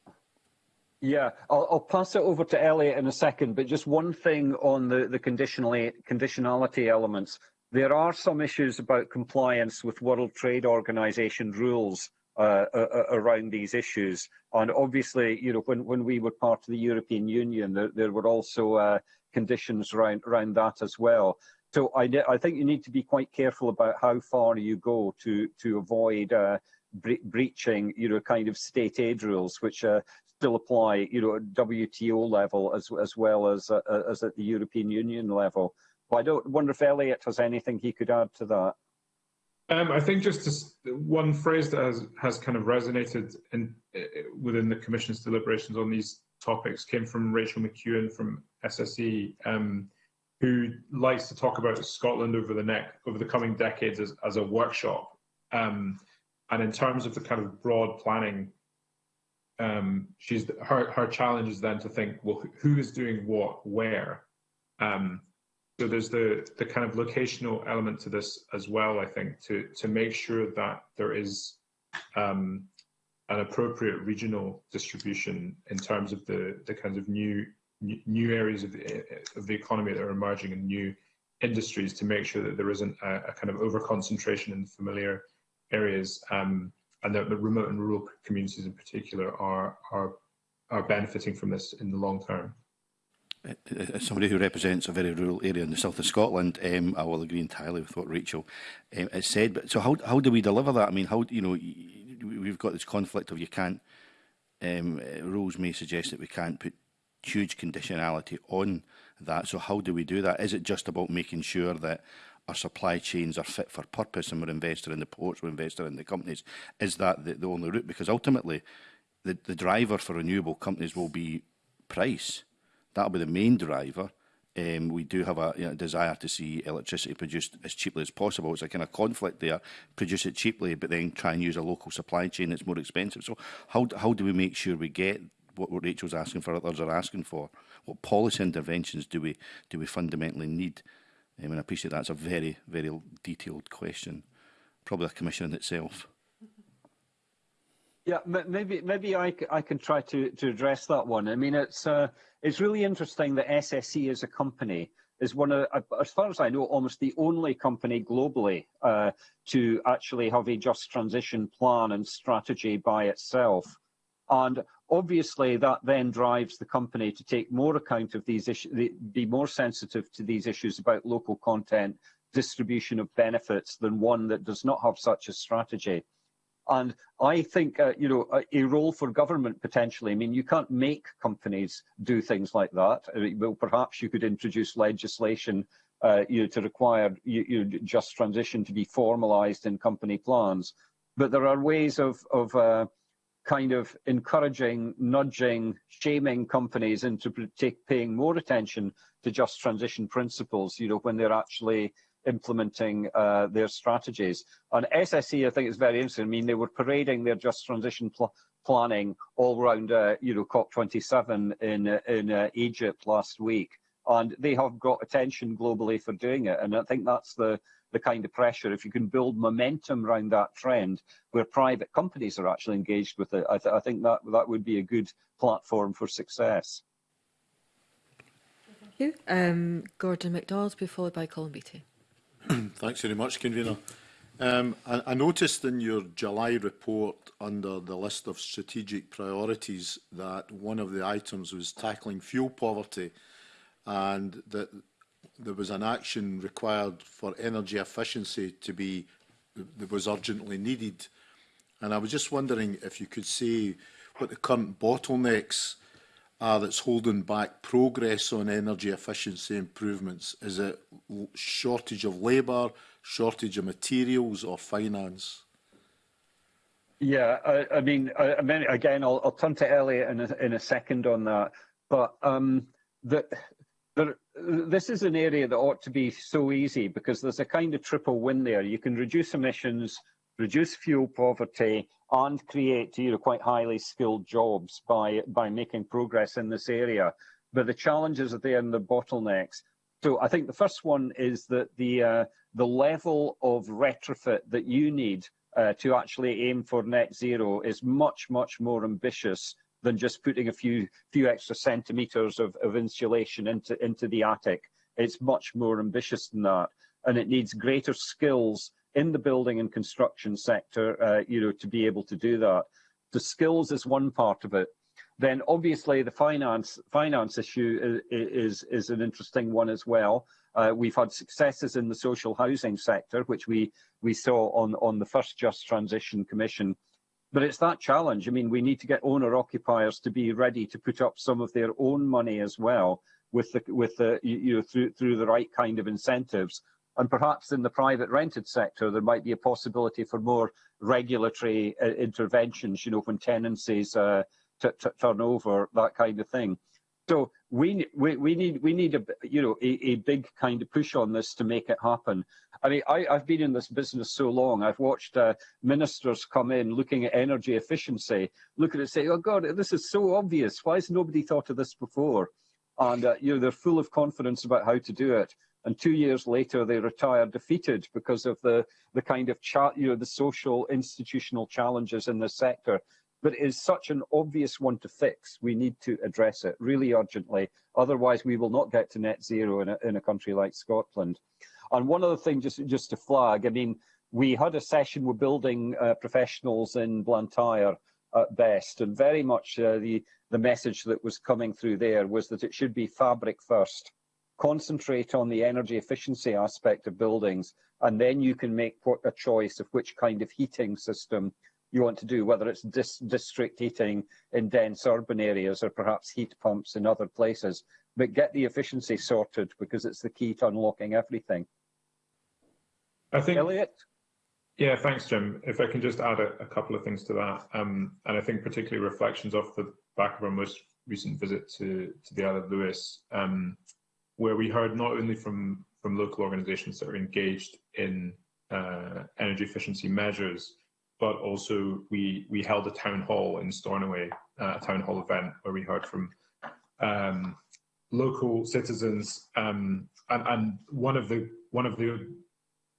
Yeah, I'll, I'll pass it over to Elliot in a second, but just one thing on the, the conditionality elements. There are some issues about compliance with World Trade Organization rules uh, uh, around these issues. And obviously, you know, when, when we were part of the European Union, there, there were also uh, conditions around, around that as well. So I, I think you need to be quite careful about how far you go to, to avoid uh, bre breaching, you know, kind of state aid rules, which uh, still apply, you know, at WTO level as, as well as, uh, uh, as at the European Union level. But I don't wonder if Elliot has anything he could add to that. Um, I think just to, one phrase that has, has kind of resonated in, within the Commission's deliberations on these topics came from Rachel McEwen from SSE, um, who likes to talk about Scotland over the next over the coming decades as, as a workshop. Um, and in terms of the kind of broad planning, um, she's her her challenge is then to think, well, who is doing what where? Um, so there's the the kind of locational element to this as well. I think to to make sure that there is um, an appropriate regional distribution in terms of the the kinds of new new areas of the, eh, eh, of the economy that are emerging and new industries to make sure that there isn't a, a kind of over concentration in familiar areas um, and that the remote and rural communities in particular are, are, are benefiting from this in the long term. As uh, uh, uh, somebody who represents a very rural area in the south of Scotland, um, I will agree entirely with what Rachel um, has said. But so, how how do we deliver that? I mean, how you know we've got this conflict of you can't. Um, rules may suggest that we can't put huge conditionality on that. So how do we do that? Is it just about making sure that our supply chains are fit for purpose and we're invested in the ports, we're invested in the companies? Is that the, the only route? Because ultimately, the, the driver for renewable companies will be price. That'll be the main driver. Um, we do have a you know, desire to see electricity produced as cheaply as possible. It's a kind of conflict there. Produce it cheaply, but then try and use a local supply chain that's more expensive. So how, how do we make sure we get what what Rachel's asking for, others are asking for. What policy interventions do we do we fundamentally need? I mean, I appreciate that's a very, very detailed question, probably a commission in itself. Yeah, maybe maybe I, I can try to, to address that one. I mean, it's uh, it's really interesting that SSE as a company is one of, uh, as far as I know, almost the only company globally uh, to actually have a just transition plan and strategy by itself. And Obviously, that then drives the company to take more account of these issues, be more sensitive to these issues about local content, distribution of benefits than one that does not have such a strategy. And I think, uh, you know, a, a, role for government potentially. I mean, you can't make companies do things like that. I uh, mean, well, perhaps you could introduce legislation, uh, you know, to require you, you just transition to be formalised in company plans. But there are ways of, of uh, kind of encouraging, nudging, shaming companies into take, paying more attention to just transition principles, you know, when they're actually implementing uh, their strategies. On SSE, I think it's very interesting. I mean, they were parading their just transition pl planning all around, uh, you know, COP27 in, uh, in uh, Egypt last week. And they have got attention globally for doing it. And I think that's the the kind of pressure, if you can build momentum around that trend where private companies are actually engaged with it, I, th I think that, that would be a good platform for success. Thank you. Um, Gordon MacDonald, be followed by Colin Beattie. Thanks very much, Convener. Um, I, I noticed in your July report under the list of strategic priorities that one of the items was tackling fuel poverty and that there was an action required for energy efficiency to be that was urgently needed. And I was just wondering if you could say what the current bottlenecks are that's holding back progress on energy efficiency improvements. Is it shortage of labour, shortage of materials or finance? Yeah, I, I mean, I, I mean, again, I'll, I'll turn to Elliot in a, in a second on that. But um, the, There, this is an area that ought to be so easy because there's a kind of triple win there. You can reduce emissions, reduce fuel poverty, and create you know, quite highly skilled jobs by, by making progress in this area. But the challenges are there and the bottlenecks. So I think the first one is that the, uh, the level of retrofit that you need uh, to actually aim for net zero is much, much more ambitious than just putting a few few extra centimetres of, of insulation into, into the attic. It's much more ambitious than that, and it needs greater skills in the building and construction sector, uh, you know, to be able to do that. The skills is one part of it then obviously the finance finance issue uh, is is, is an interesting one as well. Uh, we've had successes in the social housing sector, which we we saw on on the first Just Transition Commission But it's that challenge. I mean, we need to get owner occupiers to be ready to put up some of their own money as well, with the with the you know through through the right kind of incentives. And perhaps in the private rented sector, there might be a possibility for more regulatory uh, interventions. You know, when tenancies uh, turn over, that kind of thing. So we, we, we need we need a you know a, a, big kind of push on this to make it happen. I mean, I, have been in this business so long. I've watched uh, ministers come in looking at energy efficiency, look at it, say, "Oh God, this is so obvious. Why has nobody thought of this before?" And uh, you know, they're full of confidence about how to do it. And two years later, they retire defeated because of the the kind of you know the social institutional challenges in the sector but it is such an obvious one to fix. We need to address it really urgently. Otherwise, we will not get to net zero in a, in a country like Scotland. And one other thing, just, just to flag, I mean, we had a session with building uh, professionals in Blantyre at best, and very much uh, the, the message that was coming through there was that it should be fabric first. Concentrate on the energy efficiency aspect of buildings, and then you can make a choice of which kind of heating system you want to do, whether it's dis district heating in dense urban areas or perhaps heat pumps in other places. But get the efficiency sorted because it's the key to unlocking everything. I think Elliot. Yeah, thanks, Jim. If I can just add a, a couple of things to that, um, and I think particularly reflections off the back of our most recent visit to, to the Isle of Lewis, um, where we heard not only from, from local organisations that are engaged in uh, energy efficiency measures, but also we we held a town hall in Stornoway, uh, a town hall event where we heard from um, local citizens, um, and, and, one of the one of the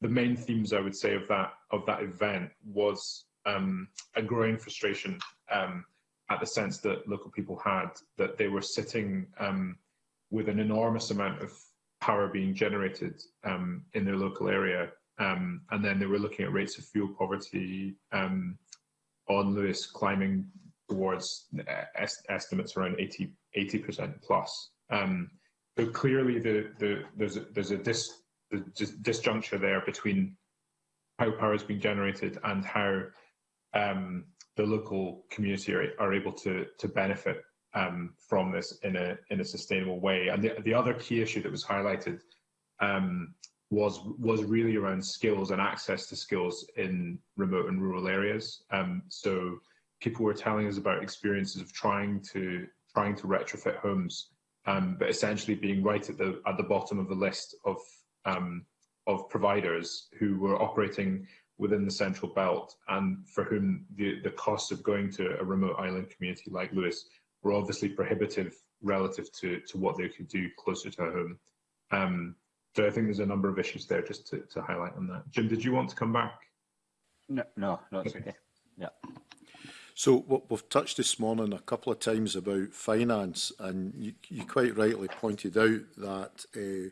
the main themes I would say of that of that event was um, a growing frustration um, at the sense that local people had that they were sitting um, with an enormous amount of power being generated um, in their local area um, and then they were looking at rates of fuel poverty um, on Lewis climbing towards uh, est estimates around 80 percent plus. Um, so clearly, the, the, there's a, there's a dis, the dis, disjuncture there between how power is being generated and how um, the local community are, are, able to to benefit um, from this in a in a sustainable way. And the, the other key issue that was highlighted um, was was really around skills and access to skills in remote and rural areas. Um, so people were telling us about experiences of trying to trying to retrofit homes, um, but essentially being right at the at the bottom of the list of um, of providers who were operating within the central belt and for whom the, the cost of going to a remote island community like Lewis were obviously prohibitive relative to, to what they could do closer to home. Um, So I think there's a number of issues there just to, to highlight on that. Jim, did you want to come back? No, no, no, okay. okay. Yeah. So what we've touched this morning a couple of times about finance, and you, you quite rightly pointed out that uh,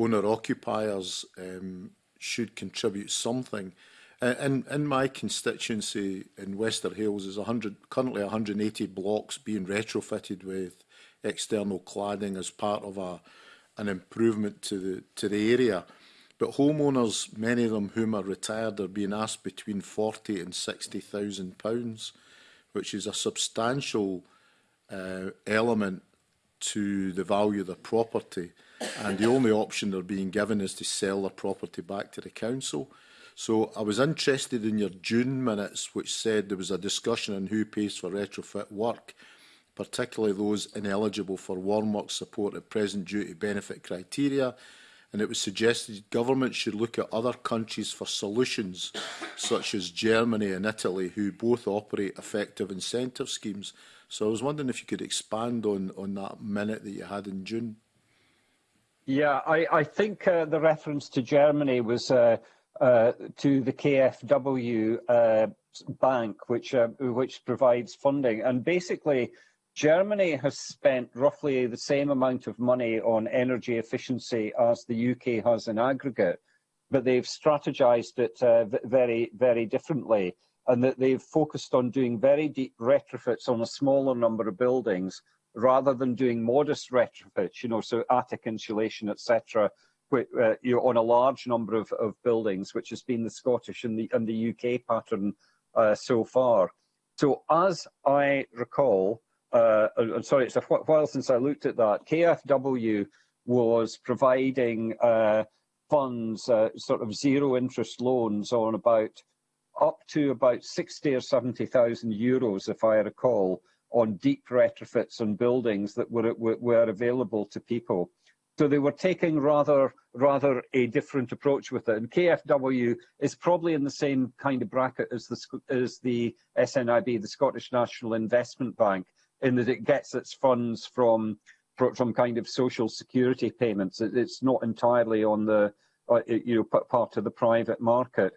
owner-occupiers um, should contribute something. And in, in my constituency in Wester Hills, there's 100, currently 180 blocks being retrofitted with external cladding as part of a an improvement to the to the area. But homeowners, many of them whom are retired, are being asked between forty and sixty thousand pounds, which is a substantial uh, element to the value of the property. And the only option they're being given is to sell the property back to the council. So I was interested in your June minutes, which said there was a discussion on who pays for retrofit work particularly those ineligible for warm work support at present duty benefit criteria, and it was suggested government should look at other countries for solutions, such as Germany and Italy, who both operate effective incentive schemes. So I was wondering if you could expand on, on that minute that you had in June. Yeah, I, I think uh, the reference to Germany was uh, uh, to the KfW uh, bank, which uh, which provides funding, and basically Germany has spent roughly the same amount of money on energy efficiency as the UK has in aggregate, but they've strategized it uh, very, very differently and that they've focused on doing very deep retrofits on a smaller number of buildings rather than doing modest retrofits, you know, so attic insulation, etc., uh, you know, on a large number of, of buildings, which has been the Scottish and the, and the UK pattern uh, so far. So as I recall, uh, I'm uh, sorry, it's a while since I looked at that. KFW was providing uh, funds, uh, sort of zero interest loans on about up to about 60 or 70,000 euros, if I recall, on deep retrofits on buildings that were, were were available to people. So they were taking rather rather a different approach with it. And KFW is probably in the same kind of bracket as the as the SNIB, the Scottish National Investment Bank, in that it gets its funds from from kind of social security payments. It's not entirely on the uh, uh, you know part of the private market.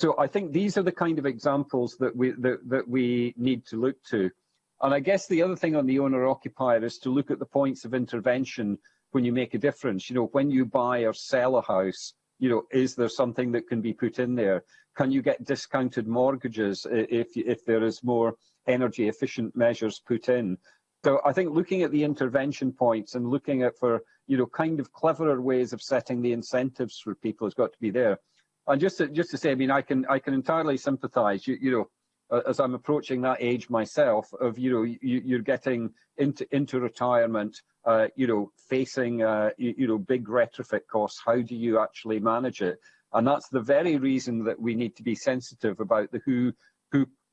So I think these are the kind of examples that we that, that we need to look to. And I guess the other thing on the owner occupier is to look at the points of intervention when you make a difference. You know, when you buy or sell a house, you know, is there something that can be put in there? Can you get discounted mortgages if if there is more energy efficient measures put in. So I think looking at the intervention points and looking at for you know kind of cleverer ways of setting the incentives for people has got to be there. And just to, just to say, I mean, I can I can entirely sympathise. You, you know, as I'm approaching that age myself, of you know, you, are getting into into retirement, uh, you know, facing uh, you, you, know big retrofit costs. How do you actually manage it? And that's the very reason that we need to be sensitive about the who who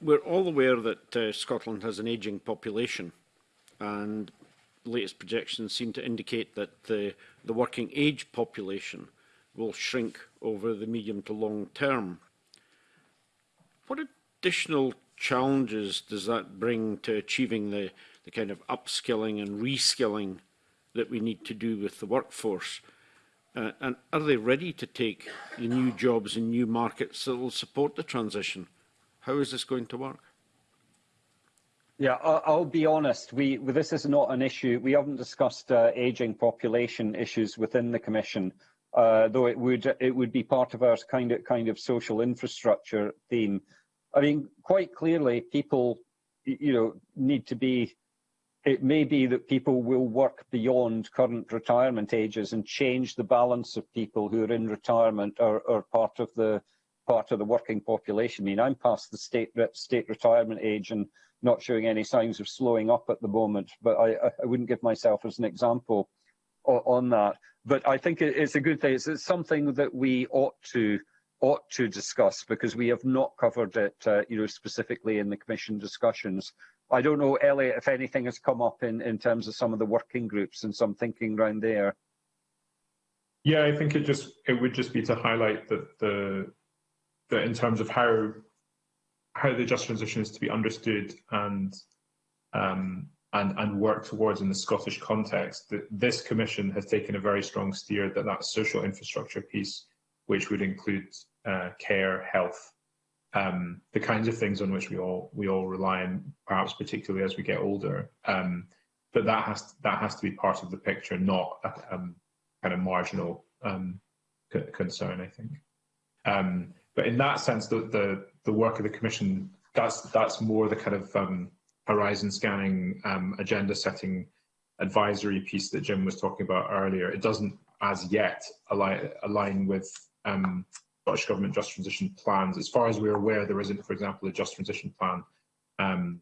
We're all aware that uh, Scotland has an aging population, and latest projections seem to indicate that the, the working age population will shrink over the medium to long term. What additional challenges does that bring to achieving the, the kind of upskilling and reskilling that we need to do with the workforce? Uh, and are they ready to take the new jobs and new markets that will support the transition? How is this going to work? Yeah, I'll be honest. We this is not an issue. We haven't discussed uh, ageing population issues within the Commission uh, though it would it would be part of our kind of kind of social infrastructure theme. I mean, quite clearly, people you know need to be. It may be that people will work beyond current retirement ages and change the balance of people who are in retirement or, or part of the part of the working population. I mean, I'm past the state state retirement age and not showing any signs of slowing up at the moment, but I, I wouldn't give myself as an example. on that. But I think it's a good thing. It's, something that we ought to ought to discuss because we have not covered it, uh, you know, specifically in the commission discussions. I don't know, Elliot, if anything has come up in in terms of some of the working groups and some thinking around there. Yeah, I think it just it would just be to highlight that the that in terms of how how the just transition is to be understood and um, and, and work towards in the Scottish context, that this Commission has taken a very strong steer that that social infrastructure piece, which would include uh, care, health, um, the kinds of things on which we all we all rely on, perhaps particularly as we get older. Um, but that has to, that has to be part of the picture, not a um, kind of marginal um, concern, I think. Um, but in that sense, the, the, the work of the Commission that's that's more the kind of um, horizon scanning um, agenda setting advisory piece that Jim was talking about earlier, it doesn't as yet align, align with um, Scottish Government Just Transition plans. As far as we're aware, there isn't, for example, a Just Transition plan um,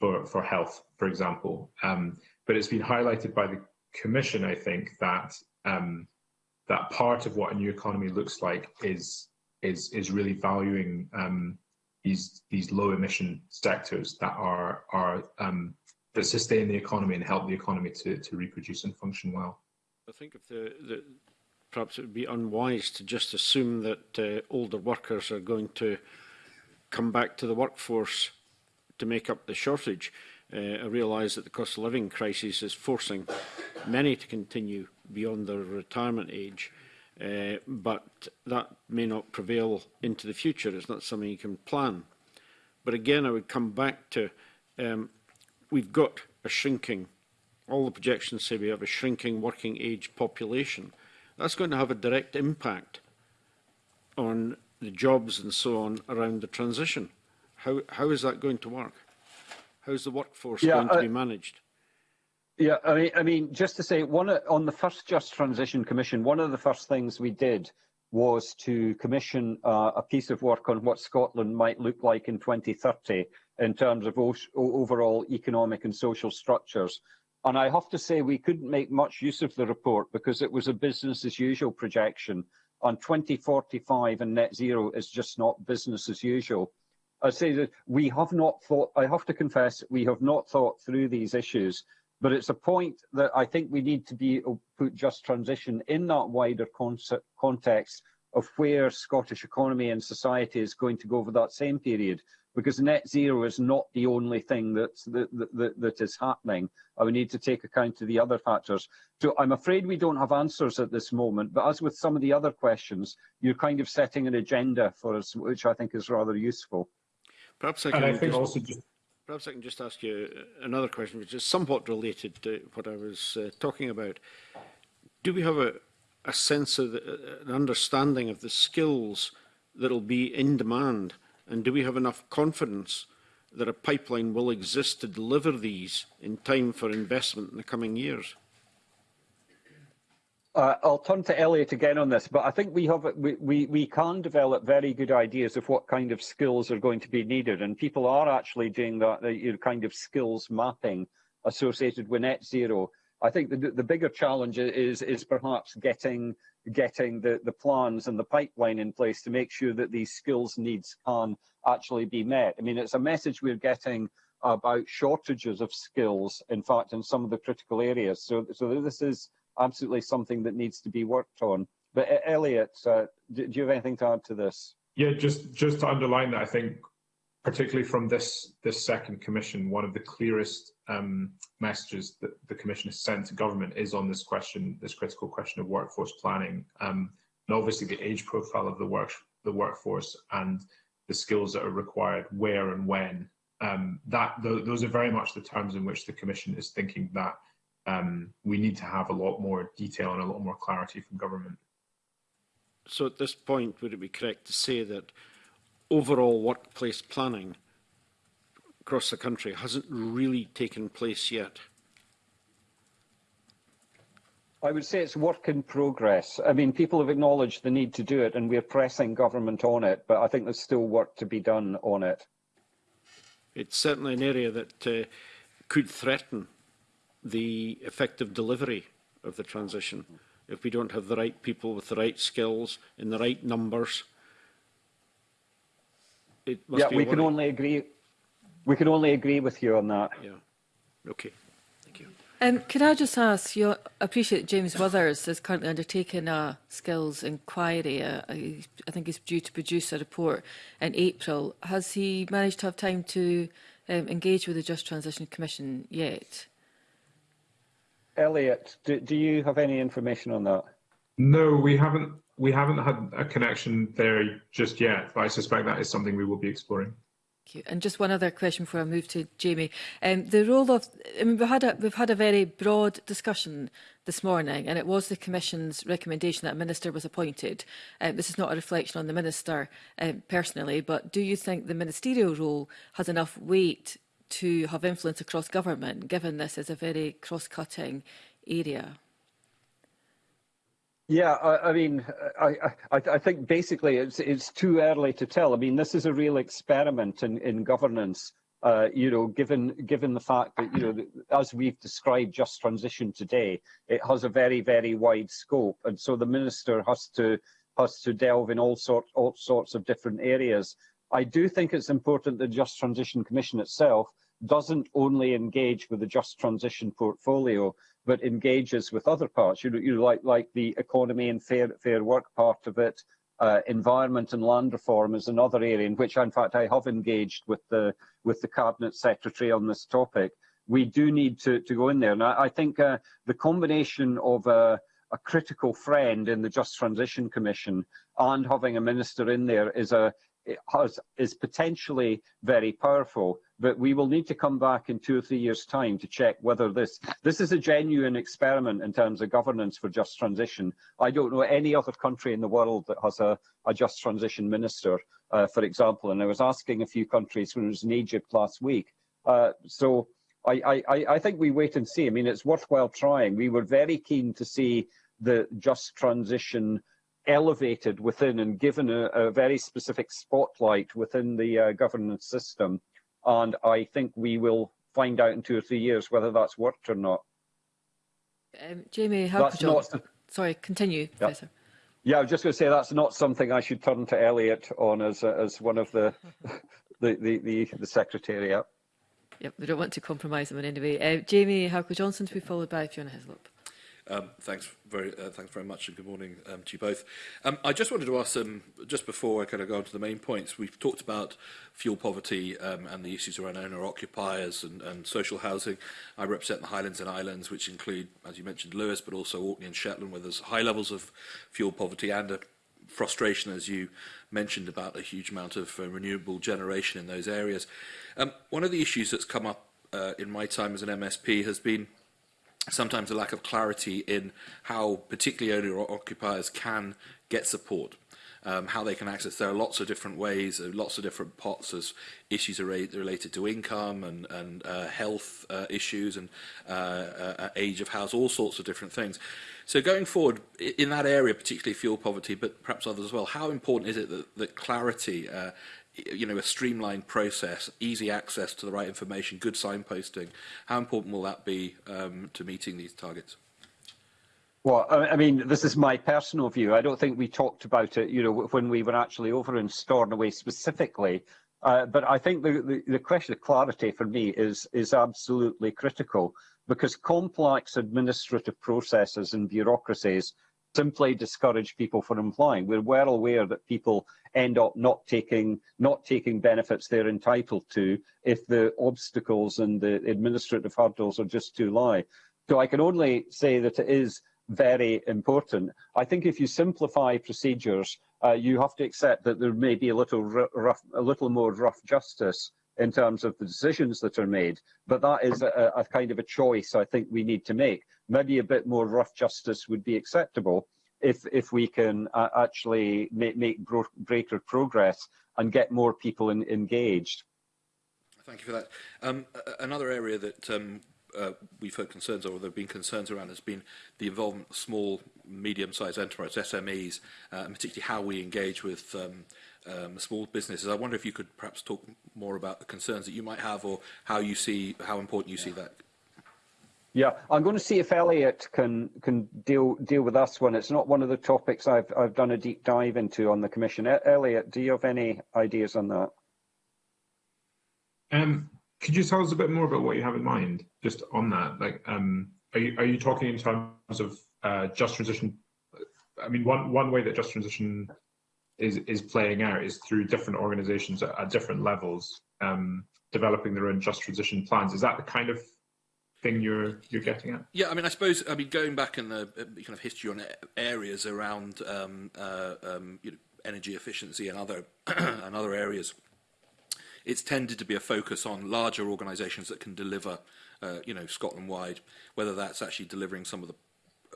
for, for health, for example. Um, but it's been highlighted by the Commission, I think, that um, that part of what a new economy looks like is is is really valuing um, these these low emission sectors that are are um, that sustain the economy and help the economy to, to reproduce and function well. I think if the, the perhaps it would be unwise to just assume that uh, older workers are going to come back to the workforce to make up the shortage. Uh, I realise that the cost of living crisis is forcing many to continue beyond their retirement age. Uh, but that may not prevail into the future. It's not something you can plan. But again, I would come back to um, we've got a shrinking, all the projections say we have a shrinking working age population. That's going to have a direct impact on the jobs and so on around the transition. How, how is that going to work? How's the workforce yeah, going I to be managed? Yeah, I mean, I mean, just to say, one on the first Just Transition Commission, one of the first things we did was to commission uh, a piece of work on what Scotland might look like in 2030 in terms of overall economic and social structures. And I have to say, we couldn't make much use of the report because it was a business as usual projection. On 2045 and net zero is just not business as usual. I say that we have not thought, I have to confess, we have not thought through these issues. But it's a point that I think we need to be uh, put just transition in that wider context of where Scottish economy and society is going to go over that same period, because net zero is not the only thing that's, that, that, that is happening. And we need to take account of the other factors. So I'm afraid we don't have answers at this moment, but as with some of the other questions, you're kind of setting an agenda for us, which I think is rather useful. Perhaps I can... And I think also just Perhaps I can just ask you uh, another question, which is somewhat related to what I was uh, talking about. Do we have a, a sense of the, uh, an understanding of the skills that will be in demand? And do we have enough confidence that a pipeline will exist to deliver these in time for investment in the coming years? Uh, I'll turn to Elliot again on this, but I think we have we, we, we can develop very good ideas of what kind of skills are going to be needed, and people are actually doing that you know, kind of skills mapping associated with net zero. I think the, the bigger challenge is is perhaps getting getting the, the plans and the pipeline in place to make sure that these skills needs can actually be met. I mean, it's a message we're getting about shortages of skills, in fact, in some of the critical areas. So, so this is absolutely something that needs to be worked on. But uh, Elliot, uh, do, do, you have anything to add to this? Yeah, just just to underline that I think, particularly from this this second commission, one of the clearest um, messages that the commission has sent to government is on this question, this critical question of workforce planning, um, and obviously the age profile of the work the workforce and the skills that are required, where and when. Um, that th those are very much the terms in which the commission is thinking that um, we need to have a lot more detail and a lot more clarity from government. So at this point, would it be correct to say that overall workplace planning across the country hasn't really taken place yet? I would say it's work in progress. I mean, people have acknowledged the need to do it and we're pressing government on it, but I think there's still work to be done on it. It's certainly an area that uh, could threaten the effective delivery of the transition. If we don't have the right people with the right skills in the right numbers, it must yeah, be. Yeah, we can only agree. We can only agree with you on that. Yeah. Okay. Thank you. Um, could I just ask, you appreciate James Withers is currently undertaking a skills inquiry. Uh, uh I think he's due to produce a report in April. Has he managed to have time to um, engage with the Just Transition Commission yet? Elliot, do, do you have any information on that? No, we haven't. We haven't had a connection there just yet, but I suspect that is something we will be exploring. Thank you. And just one other question before I move to Jamie. Um, the role of, I mean, we've had, a, we've had a very broad discussion this morning, and it was the Commission's recommendation that a minister was appointed. Uh, this is not a reflection on the minister uh, personally, but do you think the ministerial role has enough weight to have influence across government, given this is a very cross-cutting area? Yeah, I, I mean, I, I, I, think basically it's, it's too early to tell. I mean, this is a real experiment in, in governance. Uh, you know, given given the fact that you know, as we've described, just transition today, it has a very very wide scope, and so the minister has to has to delve in all sort all sorts of different areas. I do think it's important the Just Transition Commission itself doesn't only engage with the Just Transition portfolio, but engages with other parts, you know, you like, like the economy and fair, fair work part of it, uh, environment and land reform is another area in which, in fact, I have engaged with the, with the Cabinet Secretary on this topic. We do need to, to go in there. And I, I think uh, the combination of uh, a critical friend in the Just Transition Commission and having a minister in there is a has, is potentially very powerful, but we will need to come back in two or three years' time to check whether this this is a genuine experiment in terms of governance for just transition. I don't know any other country in the world that has a, a just transition minister, uh, for example. And I was asking a few countries when I was in Egypt last week. Uh, so I, I, I think we wait and see. I mean, it's worthwhile trying. We were very keen to see the just transition elevated within and given a, a very specific spotlight within the uh, governance system. And I think we will find out in two or three years whether that's worked or not. Um, Jamie, how could you... Sorry, continue, yeah. Professor. Yeah, I was just going to say that's not something I should turn to Elliot on as uh, as one of the the the the, the secretariat. Yep, we don't want to compromise them in any way. Uh, Jamie Howcott Johnson to be followed by Fiona Hislop. Um, thanks very, uh, thanks very much, and good morning um, to you both. Um, I just wanted to ask, them um, just before I kind of go on to the main points, we've talked about fuel poverty um, and the issues around owner-occupiers and, and social housing. I represent the Highlands and Islands, which include, as you mentioned, Lewis, but also Orkney and Shetland, where there's high levels of fuel poverty and a frustration, as you mentioned, about a huge amount of uh, renewable generation in those areas. Um, one of the issues that's come up uh, in my time as an MSP has been – sometimes a lack of clarity in how particularly owner occupiers can get support. Um, how they can access. There are lots of different ways, uh, lots of different pots as issues are related to income and, and uh, health uh, issues and uh, uh, uh, age of house, all sorts of different things. So going forward, in that area, particularly fuel poverty, but perhaps others as well, how important is it that, that clarity you know, a streamlined process, easy access to the right information, good signposting. How important will that be um, to meeting these targets? Well, I mean, this is my personal view. I don't think we talked about it, you know, when we were actually over in Stornoway specifically. Uh, but I think the, the, the question of clarity for me is is absolutely critical because complex administrative processes and bureaucracies simply discourage people from applying. We're well aware that people end up not taking not taking benefits they're entitled to if the obstacles and the administrative hurdles are just too high. So I can only say that it is very important. I think if you simplify procedures, uh, you have to accept that there may be a little rough, a little more rough justice in terms of the decisions that are made. But that is a, a kind of a choice I think we need to make maybe a bit more rough justice would be acceptable if if we can uh, actually make, make greater progress and get more people in, engaged. Thank you for that. Um, another area that um, uh, we've heard concerns, or there have been concerns around, has been the involvement of small, medium-sized enterprises, SMEs, uh, particularly how we engage with um, um, small businesses. I wonder if you could perhaps talk more about the concerns that you might have, or how you see how important you yeah. see that Yeah, I'm going to see if Elliot can can deal deal with us when it's not one of the topics I've I've done a deep dive into on the commission. Elliot, do you have any ideas on that? Um, could you tell us a bit more about what you have in mind, just on that? Like, um, are you are you talking in terms of uh, just transition? I mean, one one way that just transition is is playing out is through different organisations at, at different levels um, developing their own just transition plans. Is that the kind of thing you're you're getting at? Yeah, I mean, I suppose I mean going back in the kind of history on areas around um, uh, um, you know, energy efficiency and other and other areas, it's tended to be a focus on larger organisations that can deliver, uh, you know, Scotland wide, whether that's actually delivering some of the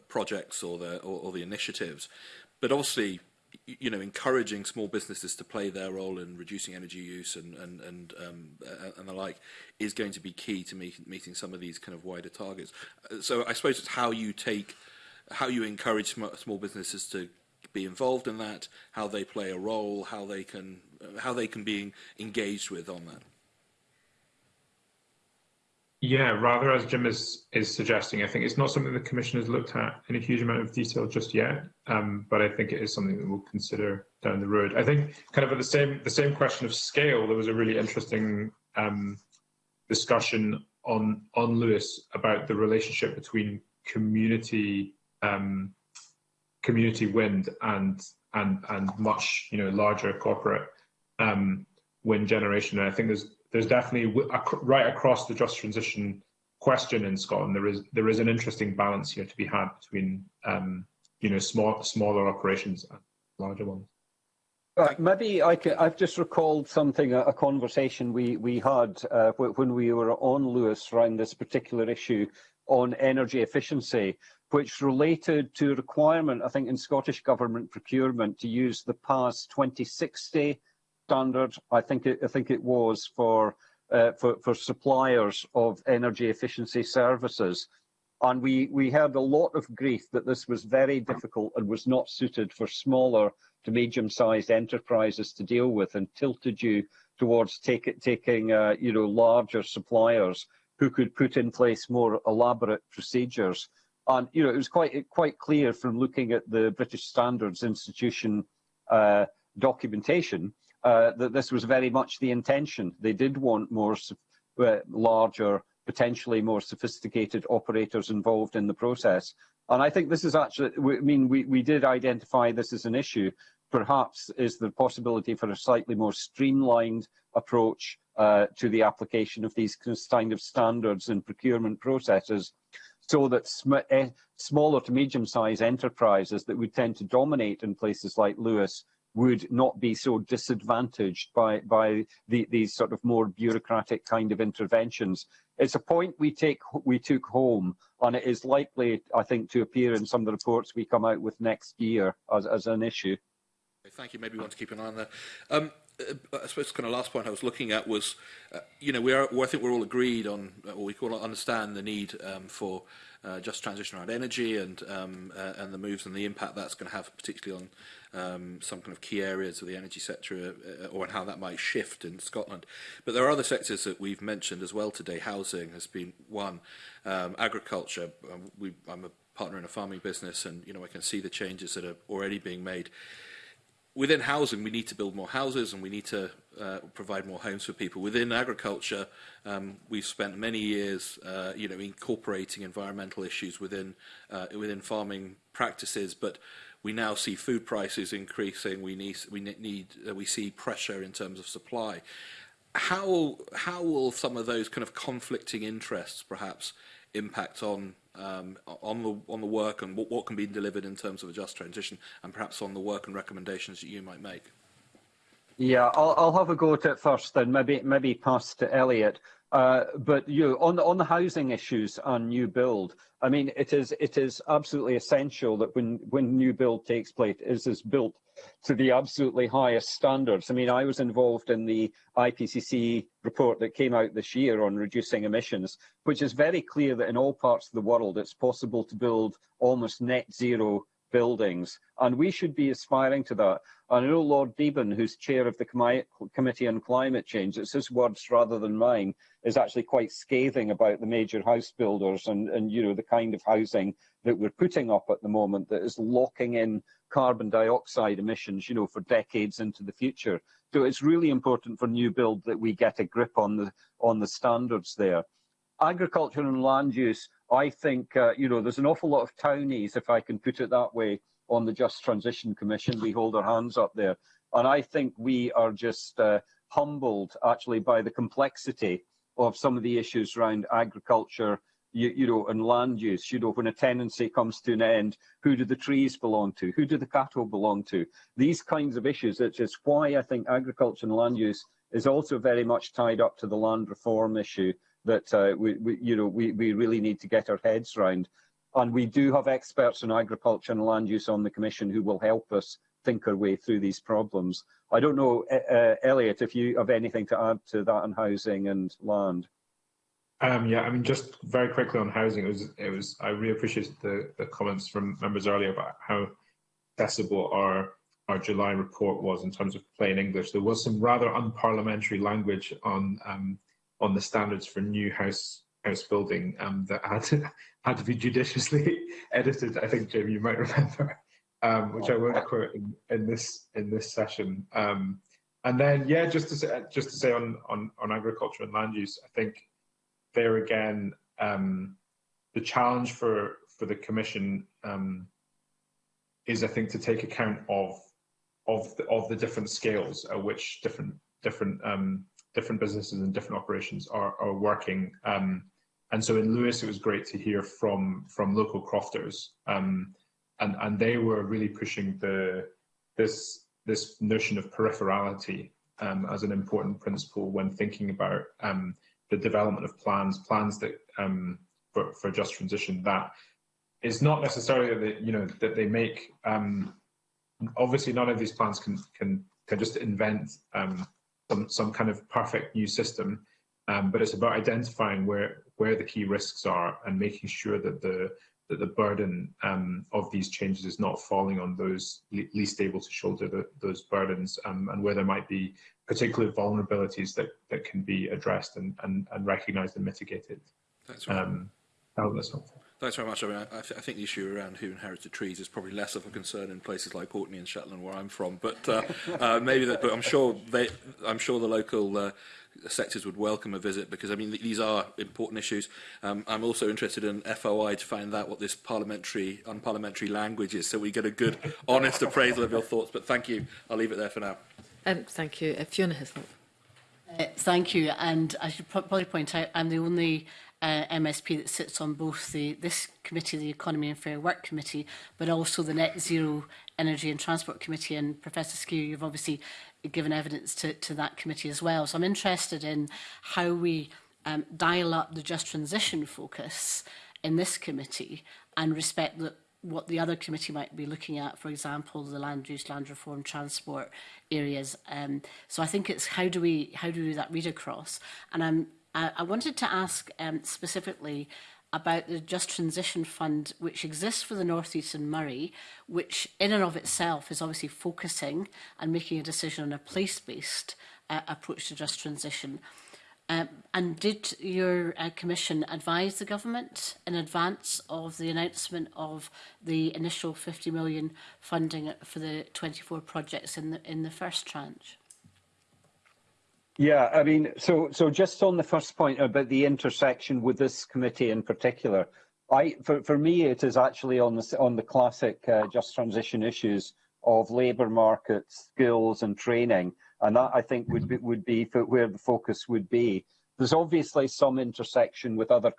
projects or the or, or the initiatives, but obviously you know, encouraging small businesses to play their role in reducing energy use and and and um, and the like is going to be key to meet, meeting some of these kind of wider targets. Uh, so I suppose it's how you take, how you encourage sm small businesses to be involved in that, how they play a role, how they can how they can be engaged with on that. Yeah, rather as Jim is is suggesting, I think it's not something the Commission has looked at in a huge amount of detail just yet, um, but I think it is something that we'll consider down the road. I think kind of at the same the same question of scale, there was a really interesting um, discussion on on Lewis about the relationship between community um, community wind and and and much you know larger corporate um, wind generation, and I think there's there's definitely right across the just transition question in Scotland, there is there is an interesting balance here to be had between um, you know small smaller operations and larger ones. Right, maybe I have just recalled something, a, a, conversation we, we had uh, when we were on Lewis around this particular issue on energy efficiency, which related to a requirement, I think, in Scottish Government procurement to use the past 2060 standard, I think it, I think it was for, uh, for, for suppliers of energy efficiency services. And we, we heard a lot of grief that this was very difficult and was not suited for smaller to medium-sized enterprises to deal with and tilted you towards take, taking uh, you know, larger suppliers who could put in place more elaborate procedures. And you know, it was quite quite clear from looking at the British Standards Institution uh, documentation uh, that this was very much the intention. They did want more uh, larger, potentially more sophisticated operators involved in the process. And I think this is actually, I mean, we, we did identify this as an issue. Perhaps is the possibility for a slightly more streamlined approach uh, to the application of these kind of standards and procurement processes so that sm eh, smaller to medium-sized enterprises that would tend to dominate in places like Lewis would not be so disadvantaged by, by the, these sort of more bureaucratic kind of interventions. It's a point we, take, we took home, and it is likely, I think, to appear in some of the reports we come out with next year as, as an issue. Thank you. Maybe we want to keep an eye on that. Um, uh, I suppose the kind of last point I was looking at was, uh, you know, we are, well, I think we're all agreed on, or we all understand the need um, for uh, just transition around energy and um, uh, and the moves and the impact that's going to have, particularly on um, some kind of key areas of the energy sector, uh, uh or how that might shift in Scotland. But there are other sectors that we've mentioned as well today. Housing has been one, um, agriculture. Um, we, I'm a partner in a farming business, and you know I can see the changes that are already being made within housing, we need to build more houses and we need to uh, provide more homes for people. Within agriculture, um, we've spent many years, uh, you know, incorporating environmental issues within uh, within farming practices, but we now see food prices increasing. We need we need uh, we see pressure in terms of supply. How how will some of those kind of conflicting interests perhaps impact on um, on the on the work and what, what can be delivered in terms of a just transition, and perhaps on the work and recommendations that you might make. Yeah, I'll, I'll have a go at it first, and maybe maybe pass to Elliot. Uh, but you on the on the housing issues on new build, I mean, it is it is absolutely essential that when when new build takes place, it is built to the absolutely highest standards. I mean, I was involved in the IPCC report that came out this year on reducing emissions, which is very clear that in all parts of the world, it's possible to build almost net zero buildings. And we should be aspiring to that. And I know Lord Deben, who's chair of the Com Committee on Climate Change, it's his words rather than mine, is actually quite scathing about the major house builders and, and you know the kind of housing that we're putting up at the moment that is locking in carbon dioxide emissions, you know, for decades into the future. So it's really important for new build that we get a grip on the on the standards there. Agriculture and land use, I think, uh, you know, there's an awful lot of townies, if I can put it that way, on the Just Transition Commission. We hold our hands up there. And I think we are just uh, humbled, actually, by the complexity of some of the issues around agriculture you, you know, and land use. You know, when a tenancy comes to an end, who do the trees belong to? Who do the cattle belong to? These kinds of issues, which is why I think agriculture and land use is also very much tied up to the land reform issue that uh, we, we, you know, we, we really need to get our heads round. And we do have experts in agriculture and land use on the Commission who will help us think our way through these problems. I don't know, e-, uh, Elliot, if you have anything to add to that on housing and land. Um, yeah, I mean, just very quickly on housing, it was, it was. I really appreciated the, the comments from members earlier about how accessible our our July report was in terms of plain English. There was some rather unparliamentary language on um, on the standards for new house house building um, that had to, had to be judiciously edited. I think Jim, you might remember, um, which I won't quote in, in this in this session. Um, and then, yeah, just to say, just to say on, on on agriculture and land use, I think there again, um, the challenge for for the commission um, is, I think, to take account of of the, of the different scales at which different different um, different businesses and different operations are are working. Um, and so in Lewis, it was great to hear from from local crofters, um, and and they were really pushing the this this notion of peripherality um, as an important principle when thinking about um, the development of plans, plans that um, for, for just transition that is not necessarily that you know that they make. Um, obviously, none of these plans can can can just invent um, some some kind of perfect new system, um, but it's about identifying where where the key risks are and making sure that the that the burden um, of these changes is not falling on those least able to shoulder the, those burdens, um, and where there might be particular vulnerabilities that, that can be addressed and, and, and recognised and mitigated. That's right. Um, that, helpful. Thanks very much. I mean, I, I, th I think the issue around who inherited trees is probably less of a concern in places like Orkney and Shetland, where I'm from. But uh, uh, maybe that. But I'm sure they. I'm sure the local. Uh, sectors would welcome a visit because I mean these are important issues. Um, I'm also interested in FOI to find out what this parliamentary unparliamentary language is, so we get a good, honest appraisal of your thoughts. But thank you. I'll leave it there for now. Um, thank you. Uh, Fiona Hislop. Uh, thank you. And I should probably point out I'm the only uh, MSP that sits on both the this committee, the Economy and Fair Work Committee, but also the Net Zero Energy and Transport Committee. And Professor Skew, you've obviously given evidence to, to that committee as well. So I'm interested in how we um, dial up the just transition focus in this committee and respect the what the other committee might be looking at, for example, the land use, land reform, transport areas. Um, so I think it's how do we how do we do that read across? And I'm I, I wanted to ask um, specifically about the Just Transition Fund, which exists for the North East and Murray, which in and of itself is obviously focusing and making a decision on a place-based uh, approach to just transition. Uh, and did your uh, Commission advise the Government in advance of the announcement of the initial 50 million funding for the 24 projects in the, in the first tranche? Yeah, I mean, so so just on the first point about the intersection with this committee in particular, I for for me it is actually on the on the classic uh, just transition issues of labour markets, skills, and training. And that, I think, would be, would be where the focus would be. There's obviously some intersection with other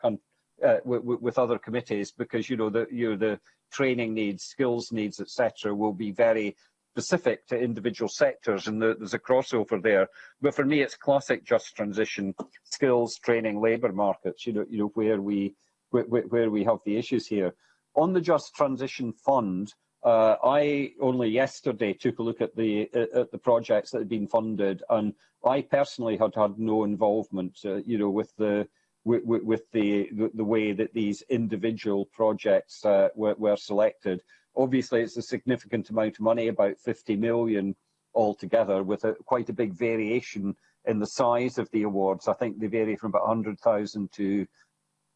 uh, with other committees because you know the you know, the training needs, skills needs, etc. will be very specific to individual sectors and the, there's a crossover there but for me it's classic just transition skills training labour markets you know you know where we where, where we have the issues here on the just transition fund Uh, I only yesterday took a look at the uh, at the projects that had been funded, and I personally had had no involvement, uh, you know, with the with, with the the way that these individual projects uh, were, were selected. Obviously, it's a significant amount of money, about 50 million altogether, with a, quite a big variation in the size of the awards. I think they vary from about 100,000 to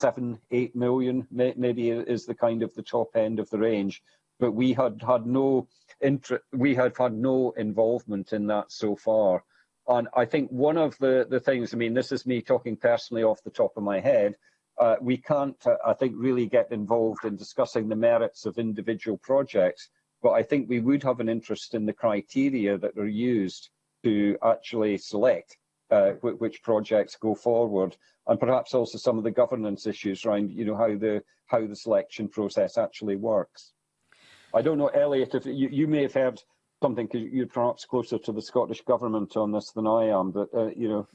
seven, eight million, may, maybe is the kind of the top end of the range but we had had no inter we had had no involvement in that so far. And I think one of the, the things, I mean, this is me talking personally off the top of my head, uh, we can't, uh, I think, really get involved in discussing the merits of individual projects, but I think we would have an interest in the criteria that are used to actually select uh, which projects go forward, and perhaps also some of the governance issues around, you know, how the how the selection process actually works. I don't know, Elliot, if you, you may have heard something because you're perhaps closer to the Scottish government on this than I am, but uh, you know.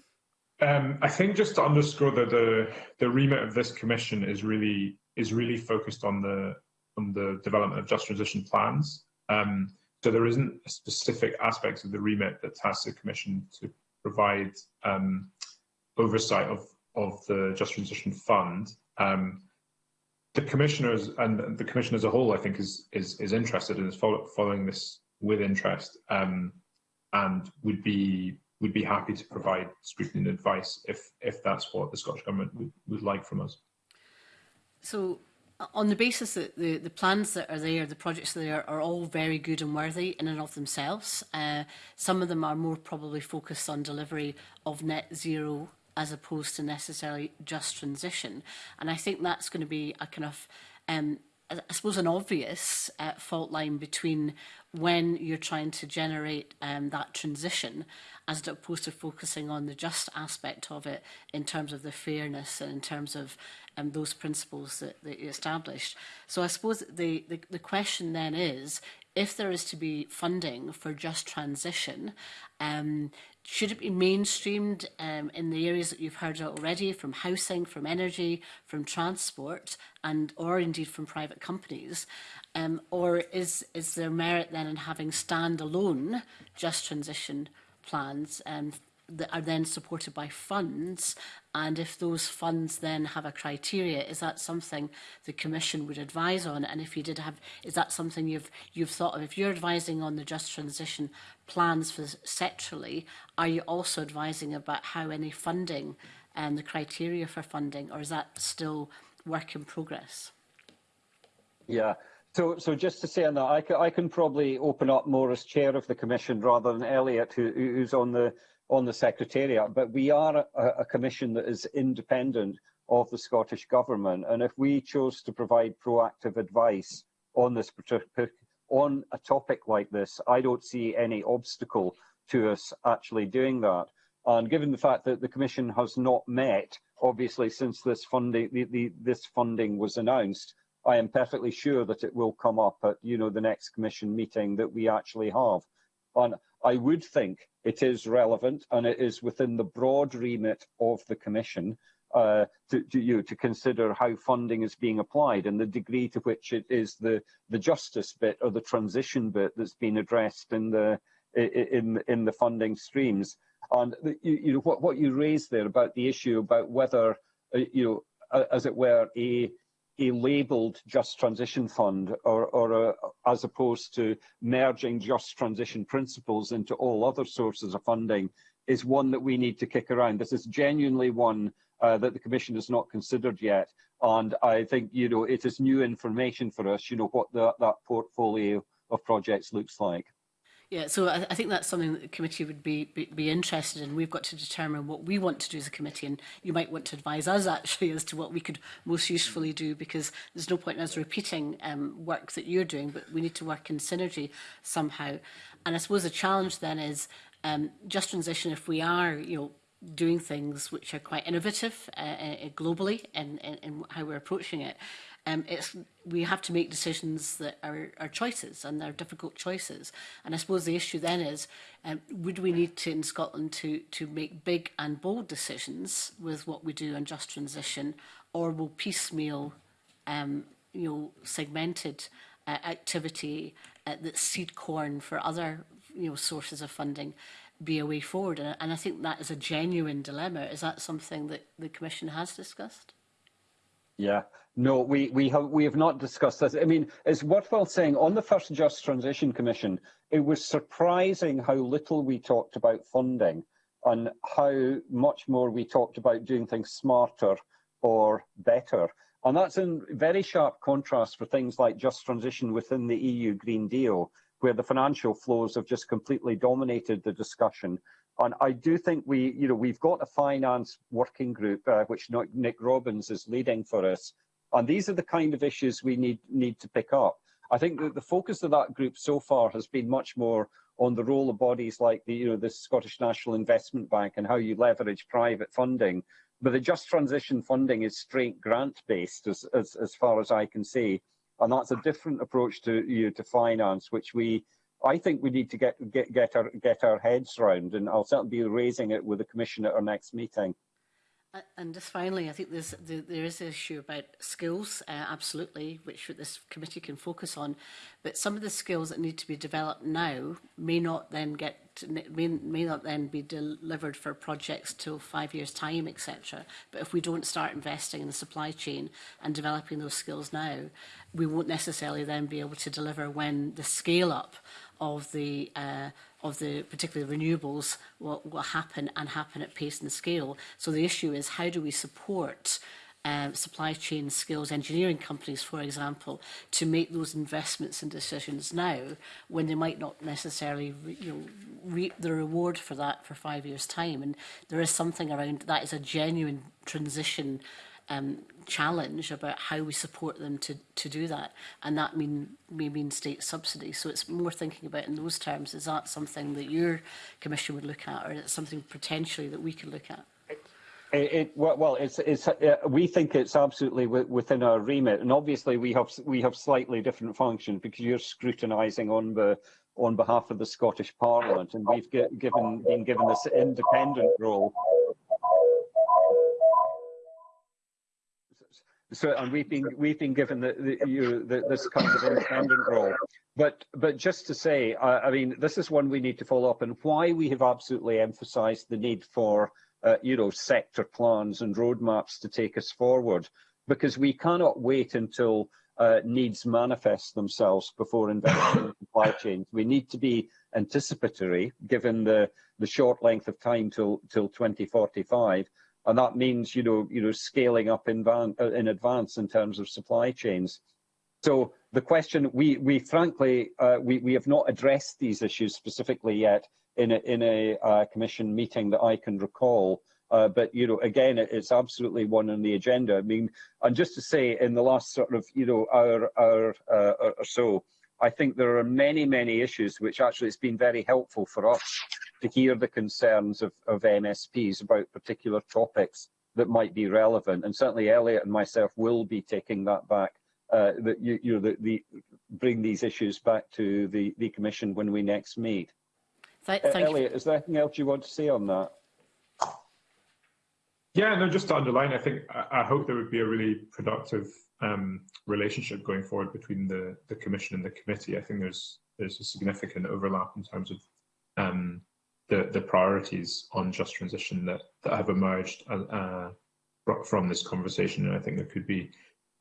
Um, I think just to underscore that the the remit of this commission is really is really focused on the on the development of just transition plans. Um, so there isn't a specific aspect of the remit that tasks the commission to provide um, oversight of of the just transition fund. Um, the commissioners and the commission as a whole, I think, is is, is interested and is follow, following this with interest, um, and would be would be happy to provide scrutiny and advice if if that's what the Scottish government would, would like from us. So, on the basis that the, the plans that are there, the projects that are there are all very good and worthy in and of themselves. Uh, some of them are more probably focused on delivery of net zero as opposed to necessarily just transition. And I think that's going to be a kind of um, I suppose an obvious uh, fault line between when you're trying to generate um, that transition as opposed to focusing on the just aspect of it in terms of the fairness and in terms of um, those principles that, that you established. So I suppose the, the, the question then is, if there is to be funding for just transition, um, Should it be mainstreamed um, in the areas that you've heard already, from housing, from energy, from transport, and or indeed from private companies? Um, or is, is there merit then in having standalone just transition plans um, that are then supported by funds and if those funds then have a criteria is that something the commission would advise on and if you did have is that something you've you've thought of if you're advising on the just transition plans for sectorally are you also advising about how any funding and um, the criteria for funding or is that still work in progress yeah So, so just to say on that, I can, I can probably open up more as chair of the commission rather than Elliot, who, who's on the on the Secretariat, but we are a, a commission that is independent of the Scottish Government. And if we chose to provide proactive advice on this on a topic like this, I don't see any obstacle to us actually doing that. And given the fact that the Commission has not met, obviously, since this funding, the, the, this funding was announced, I am perfectly sure that it will come up at you know the next Commission meeting that we actually have. on, I would think it is relevant and it is within the broad remit of the Commission uh, to, to, you to consider how funding is being applied and the degree to which it is the, the justice bit or the transition bit that's been addressed in the, in, in the funding streams. And you, you know, what, what you raised there about the issue about whether, uh, you know, as it were, a, a labelled just transition fund or, or a, as opposed to merging just transition principles into all other sources of funding is one that we need to kick around. This is genuinely one uh, that the Commission has not considered yet. And I think, you know, it is new information for us, you know, what the, that portfolio of projects looks like. Yeah, so I, I think that's something that the committee would be, be, be interested in. We've got to determine what we want to do as a committee, and you might want to advise us actually as to what we could most usefully do, because there's no point in us repeating um, work that you're doing, but we need to work in synergy somehow. And I suppose the challenge then is um, just transition if we are, you know, doing things which are quite innovative uh, uh globally in, in, in how we're approaching it. Um, it's, we have to make decisions that are, are choices and they're difficult choices. And I suppose the issue then is, um, would we need to, in Scotland, to, to make big and bold decisions with what we do on just transition, or will piecemeal, um, you know, segmented uh, activity uh, that seed corn for other, you know, sources of funding be a way forward? And, and I think that is a genuine dilemma. Is that something that the Commission has discussed? Yeah, No, we, we, have, we have not discussed this. I mean, it's worthwhile saying on the first Just Transition Commission, it was surprising how little we talked about funding and how much more we talked about doing things smarter or better. And that's in very sharp contrast for things like Just Transition within the EU Green Deal, where the financial flows have just completely dominated the discussion. And I do think we, you know, we've got a finance working group, uh, which Nick Robbins is leading for us, and these are the kind of issues we need, need to pick up. I think that the focus of that group so far has been much more on the role of bodies like the, you know, the Scottish National Investment Bank and how you leverage private funding. But the Just Transition funding is straight grant-based, as, as, as far as I can see. And that's a different approach to, you know, to finance, which we, I think we need to get, get, get, our, get our heads round. And I'll certainly be raising it with the Commission at our next meeting. Uh, and just finally, I think there's, there, is an issue about skills, uh, absolutely, which this committee can focus on. But some of the skills that need to be developed now may not then get may, may not then be delivered for projects till five years' time, etc. But if we don't start investing in the supply chain and developing those skills now, we won't necessarily then be able to deliver when the scale up of the uh, of the particularly renewables will, will happen and happen at pace and scale. So the issue is how do we support um, supply chain skills engineering companies, for example, to make those investments and decisions now when they might not necessarily re you know, reap the reward for that for five years' time. And there is something around that is a genuine transition um, challenge about how we support them to, to do that. And that mean, may mean state subsidy. So it's more thinking about in those terms, is that something that your commission would look at or is it something potentially that we could look at? It, it, well, it's, it's, uh, we think it's absolutely within our remit, and obviously we have we have slightly different functions because you're scrutinising on the on behalf of the Scottish Parliament, and we've given been given this independent role So, and we've been we've been given the, the, you, the, this kind of independent role. But but just to say, I, I mean, this is one we need to follow up, and why we have absolutely emphasized the need for uh, you know sector plans and roadmaps to take us forward, because we cannot wait until uh, needs manifest themselves before investing in supply chains. We need to be anticipatory, given the the short length of time till till 2045 and that means you know you know scaling up in, uh, in advance in terms of supply chains. So the question we we frankly uh, we we have not addressed these issues specifically yet in a, in a uh, commission meeting that I can recall. Uh, but you know, again, it's absolutely one on the agenda. I mean, and just to say, in the last sort of you know hour hour uh, or so, I think there are many, many issues which actually it's been very helpful for us to hear the concerns of, of MSPs about particular topics that might be relevant. And certainly Elliot and myself will be taking that back, uh, that you, you know, the, the, bring these issues back to the, the Commission when we next meet. E, thank, you. Elliot, is there anything else you want to say on that? Yeah, no, just to underline, I think I, I hope there would be a really productive um, relationship going forward between the, the Commission and the committee. I think there's there's a significant overlap in terms of um, the, the priorities on just transition that, that have emerged uh, uh from this conversation. And I think there could be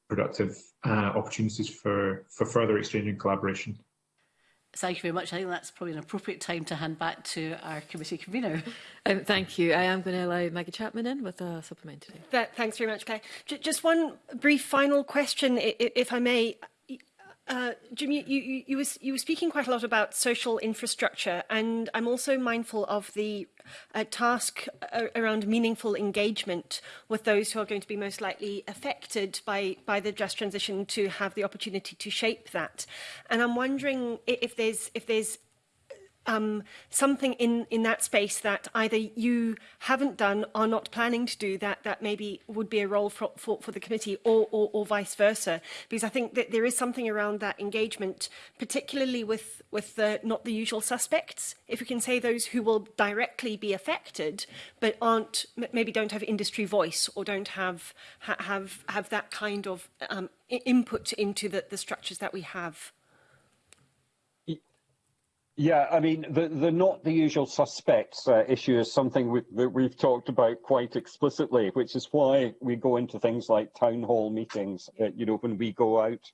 productive uh, opportunities for, for further exchange and collaboration Thank you very much. I think that's probably an appropriate time to hand back to our committee convener. Um, thank you. I am going to allow Maggie Chapman in with a supplementary. That, thanks very much, Claire. J just one brief final question, if I may. Uh, Jim, you, you, you, was, you were speaking quite a lot about social infrastructure, and I'm also mindful of the uh, task uh, around meaningful engagement with those who are going to be most likely affected by, by the just transition to have the opportunity to shape that. And I'm wondering if there's, if there's um, something in, in that space that either you haven't done, are not planning to do, that, that maybe would be a role for, for, for the committee or, or, or vice versa. Because I think that there is something around that engagement, particularly with, with the not the usual suspects, if we can say those who will directly be affected, but aren't, maybe don't have industry voice or don't have, ha have, have that kind of um, input into the, the structures that we have. Yeah, I mean, the, the not the usual suspects uh, issue is something we, that we've talked about quite explicitly, which is why we go into things like town hall meetings, uh, you know, when we go out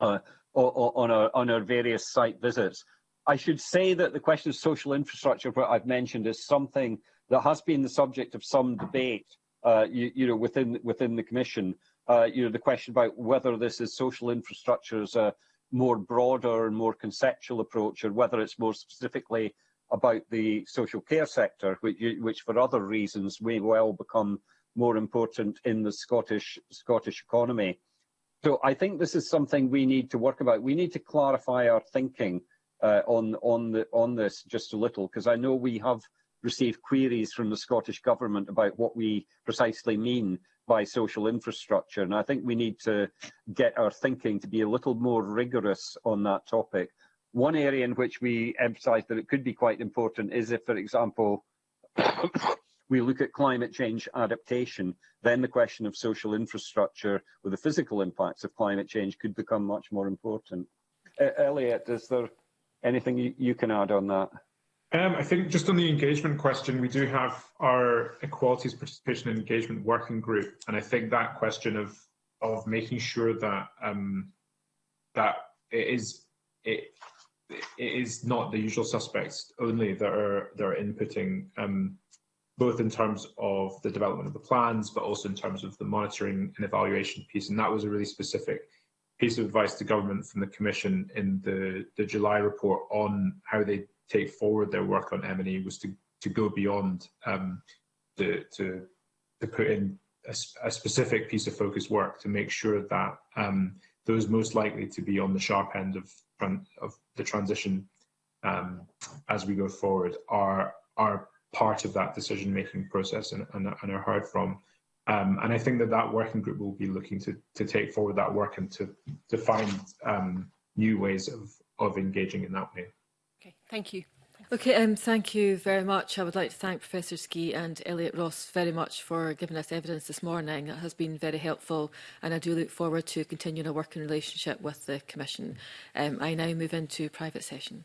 uh, or, or on, our, on our various site visits. I should say that the question of social infrastructure, what I've mentioned, is something that has been the subject of some debate, uh, you, you, know, within within the Commission. Uh, you know, the question about whether this is social infrastructure as a more broader and more conceptual approach, or whether it's more specifically about the social care sector, which, which for other reasons may well become more important in the Scottish Scottish economy. So I think this is something we need to work about. We need to clarify our thinking uh, on on the on this just a little, because I know we have received queries from the Scottish Government about what we precisely mean by social infrastructure. And I think we need to get our thinking to be a little more rigorous on that topic. One area in which we emphasise that it could be quite important is if, for example, we look at climate change adaptation, then the question of social infrastructure with the physical impacts of climate change could become much more important. Uh, Elliot, is there anything you, you can add on that? Um, I think just on the engagement question, we do have our Equalities, Participation and Engagement Working Group. And I think that question of, of making sure that, um, that it is, it, it is not the usual suspects only that are, that are inputting um, both in terms of the development of the plans, but also in terms of the monitoring and evaluation piece. And that was a really specific piece of advice to government from the Commission in the, the July report on how they take forward their work on m and e was to, to go beyond um, the, to, to put in a, a, specific piece of focused work to make sure that um, those most likely to be on the sharp end of, of the transition um, as we go forward are, are part of that decision-making process and, and, and, are heard from. Um, and I think that that working group will be looking to, to take forward that work and to, to find um, new ways of, of engaging in that way. Okay, thank you. Okay, um, thank you very much. I would like to thank Professor Ski and Elliot Ross very much for giving us evidence this morning. It has been very helpful and I do look forward to continuing a working relationship with the Commission. Um, I now move into private session.